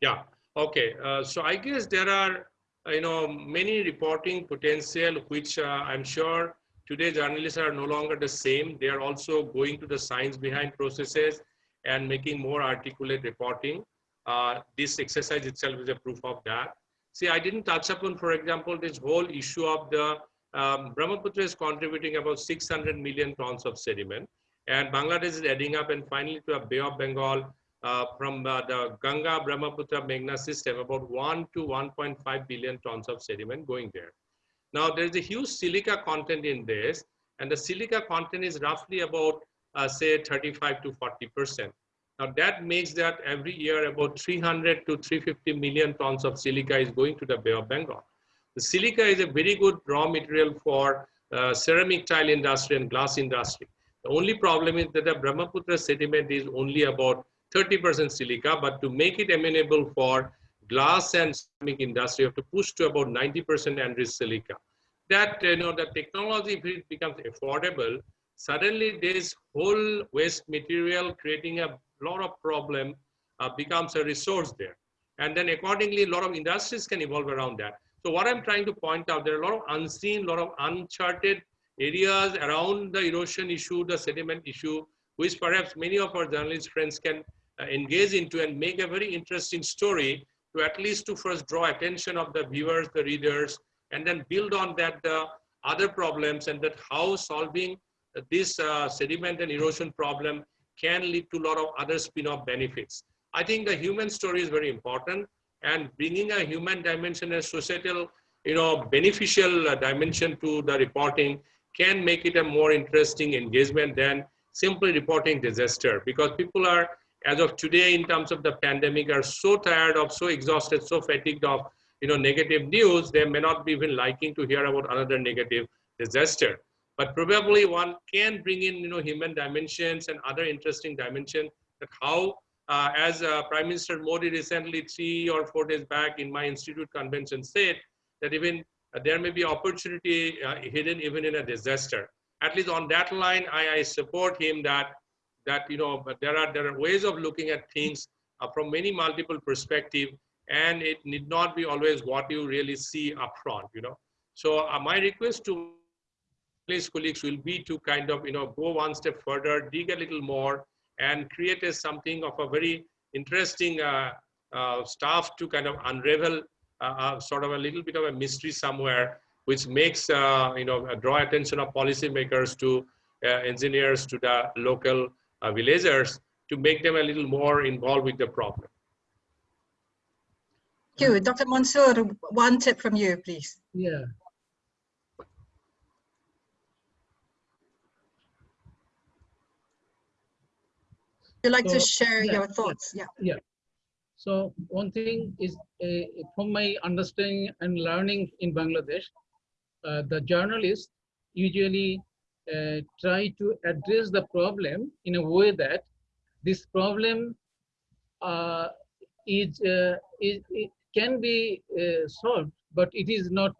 Yeah, okay. Uh, so I guess there are, you know, many reporting potential, which uh, I'm sure today journalists are no longer the same. They are also going to the science behind processes and making more articulate reporting. Uh, this exercise itself is a proof of that. See, I didn't touch upon, for example, this whole issue of the um, Brahmaputra is contributing about 600 million tons of sediment and Bangladesh is adding up and finally to a Bay of Bengal uh, from uh, the Ganga Brahmaputra Meghna system about 1 to 1.5 billion tons of sediment going there. Now there's a huge silica content in this and the silica content is roughly about uh, say 35 to 40 percent. Now that makes that every year about 300 to 350 million tons of silica is going to the Bay of Bengal. The silica is a very good raw material for uh, ceramic tile industry and glass industry. The only problem is that the Brahmaputra sediment is only about 30% silica, but to make it amenable for glass and ceramic industry, you have to push to about 90% enriched silica. That, you know, the technology, if it becomes affordable, suddenly this whole waste material creating a lot of problem uh, becomes a resource there. And then accordingly, a lot of industries can evolve around that. So what I'm trying to point out, there are a lot of unseen, a lot of uncharted areas around the erosion issue, the sediment issue, which perhaps many of our journalist friends can uh, engage into and make a very interesting story to at least to first draw attention of the viewers, the readers, and then build on that the other problems and that how solving this uh, sediment and erosion problem can lead to a lot of other spin-off benefits. I think the human story is very important and bringing a human dimension and societal, you know, beneficial uh, dimension to the reporting can make it a more interesting engagement than simply reporting disaster because people are as of today in terms of the pandemic are so tired of so exhausted so fatigued of you know negative news they may not be even liking to hear about another negative disaster. But probably one can bring in you know human dimensions and other interesting dimension that how uh, as uh, prime minister modi recently three or four days back in my institute convention said that even there may be opportunity uh, hidden even in a disaster. At least on that line, I, I support him that that you know, but there are there are ways of looking at things uh, from many multiple perspective, and it need not be always what you really see upfront. You know, so uh, my request to place colleagues will be to kind of you know go one step further, dig a little more, and create a something of a very interesting uh, uh, stuff to kind of unravel uh, uh, sort of a little bit of a mystery somewhere, which makes, uh, you know, draw attention of policymakers to engineers, to the local villagers, to make them a little more involved with the problem. Thank you. Dr. Mansoor, one tip from you, please. Yeah. Would you like so, to share yeah, your thoughts? Yeah. Yeah. So one thing is, uh, from my understanding and learning in Bangladesh, uh, the journalists usually uh, try to address the problem in a way that this problem uh, is, uh, is can be uh, solved, but it is not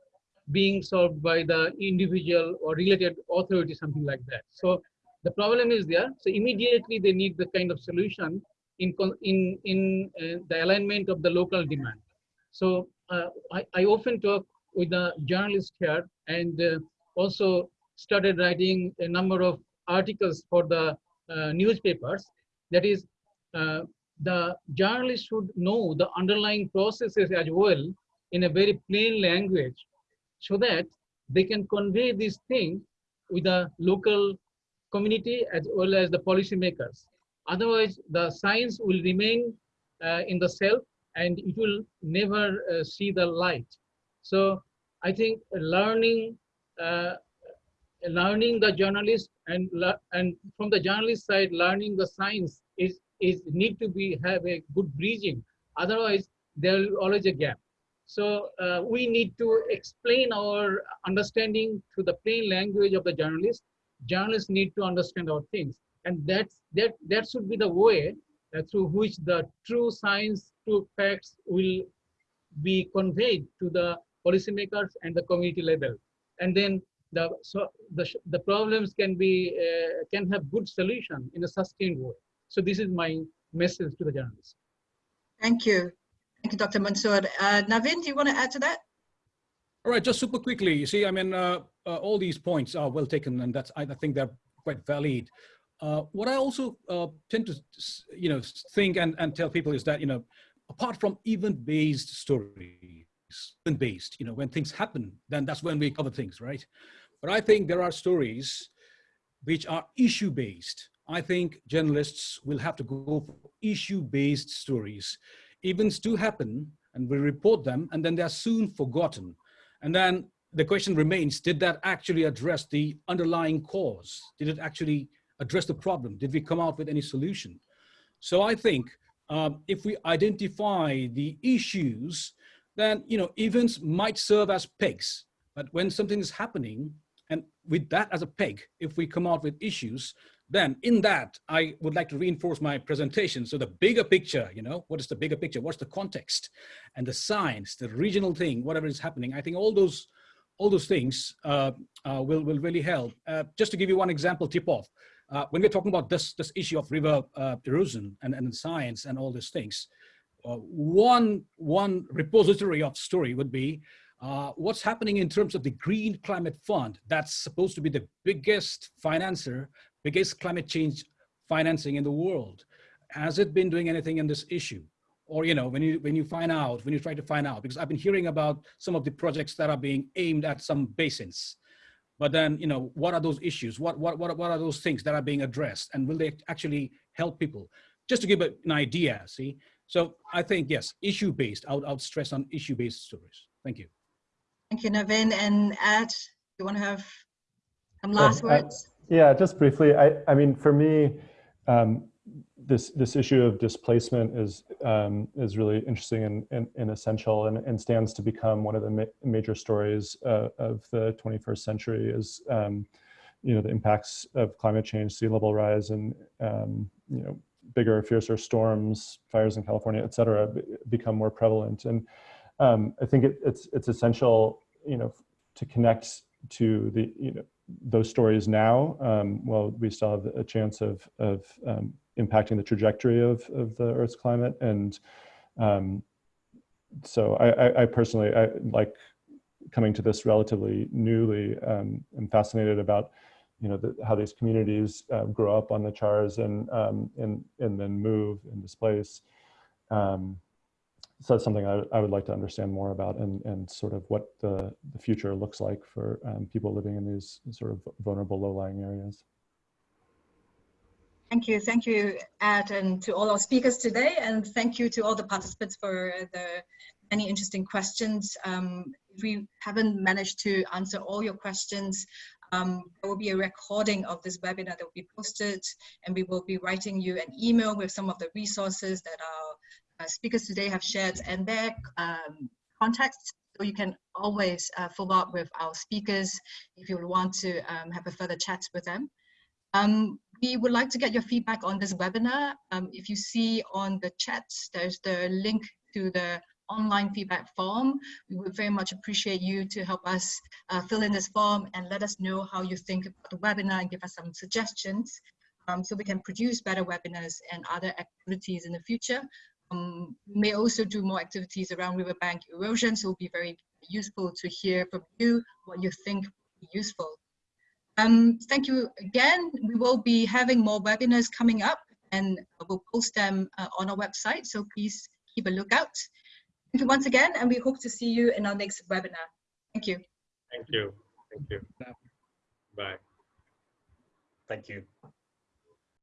being solved by the individual or related authority, something like that. So the problem is there. So immediately they need the kind of solution in, in, in uh, the alignment of the local demand. So uh, I, I often talk with the journalist here and uh, also started writing a number of articles for the newspapers. That is, the journalist should know the underlying processes as well in a very plain language so that they can convey these things with the local community as well as the policymakers. Otherwise, the science will remain uh, in the self and it will never uh, see the light. So I think learning, uh, learning the journalist and and from the journalist side, learning the science is is need to be have a good bridging. Otherwise, there will always a gap. So uh, we need to explain our understanding through the plain language of the journalist. Journalists need to understand our things, and that's that that should be the way uh, through which the true science, true facts will be conveyed to the policymakers and the community level. And then the so the the problems can be uh, can have good solution in a sustained way. So this is my message to the journalists. Thank you. Thank you, Dr. Mansoor. Uh, Navin, do you want to add to that? All right, just super quickly. You see, I mean, uh, uh, all these points are well taken, and that's I, I think they're quite valid. Uh, what I also uh, tend to, you know, think and, and tell people is that, you know, apart from event-based stories, event-based, you know, when things happen, then that's when we cover things, right? But I think there are stories which are issue-based. I think journalists will have to go for issue-based stories. Events do happen and we report them and then they're soon forgotten. And then the question remains, did that actually address the underlying cause? Did it actually address the problem? Did we come out with any solution? So I think um, if we identify the issues, then you know events might serve as pegs. But when something is happening, and with that as a peg, if we come out with issues, then in that, I would like to reinforce my presentation. So the bigger picture, you know, what is the bigger picture? What's the context and the science, the regional thing, whatever is happening. I think all those all those things uh, uh, will, will really help. Uh, just to give you one example, tip off, uh, when we're talking about this, this issue of river uh, erosion and, and science and all these things, uh, one, one repository of story would be uh, what's happening in terms of the Green Climate Fund that's supposed to be the biggest financer, biggest climate change financing in the world. Has it been doing anything in this issue? Or, you know, when you, when you find out, when you try to find out, because I've been hearing about some of the projects that are being aimed at some basins but then, you know, what are those issues? What, what, what, what are those things that are being addressed? And will they actually help people? Just to give an idea, see? So I think, yes, issue-based. I would, I would stress on issue-based stories. Thank you. Thank you, Navin. And Ed, you want to have some last words? yeah, just briefly. I, I mean, for me, um, this this issue of displacement is um, is really interesting and, and, and essential and, and, stands to become one of the ma major stories uh, of the 21st century is um, you know the impacts of climate change, sea level rise, and um, you know bigger, fiercer storms, fires in California, et cetera, become more prevalent. And um, I think it, it's it's essential you know to connect to the you know those stories now. Um, well, we still have a chance of of um, impacting the trajectory of, of the Earth's climate. And um, so I, I, personally, I like coming to this relatively newly. Um, I'm fascinated about, you know, the, how these communities uh, grow up on the chars and, um, and, and then move and displace. Um, so that's something I, I, would like to understand more about and, and sort of what the, the future looks like for um, people living in these sort of vulnerable low-lying areas. Thank you. Thank you, Ed, and to all our speakers today. And thank you to all the participants for the many interesting questions. Um, if we haven't managed to answer all your questions, um, there will be a recording of this webinar that will be posted, and we will be writing you an email with some of the resources that uh, speakers today have shared and their um, contacts. So you can always uh, follow up with our speakers if you want to um, have a further chat with them. Um, we would like to get your feedback on this webinar. Um, if you see on the chat, there's the link to the online feedback form. We would very much appreciate you to help us uh, fill in this form and let us know how you think about the webinar and give us some suggestions um, so we can produce better webinars and other activities in the future um, may also do more activities around riverbank erosion, so it will be very useful to hear from you what you think would be useful. Um, thank you again. We will be having more webinars coming up and we'll post them uh, on our website, so please keep a lookout. Thank you once again, and we hope to see you in our next webinar. Thank you. Thank you. Thank you. Bye. Thank you.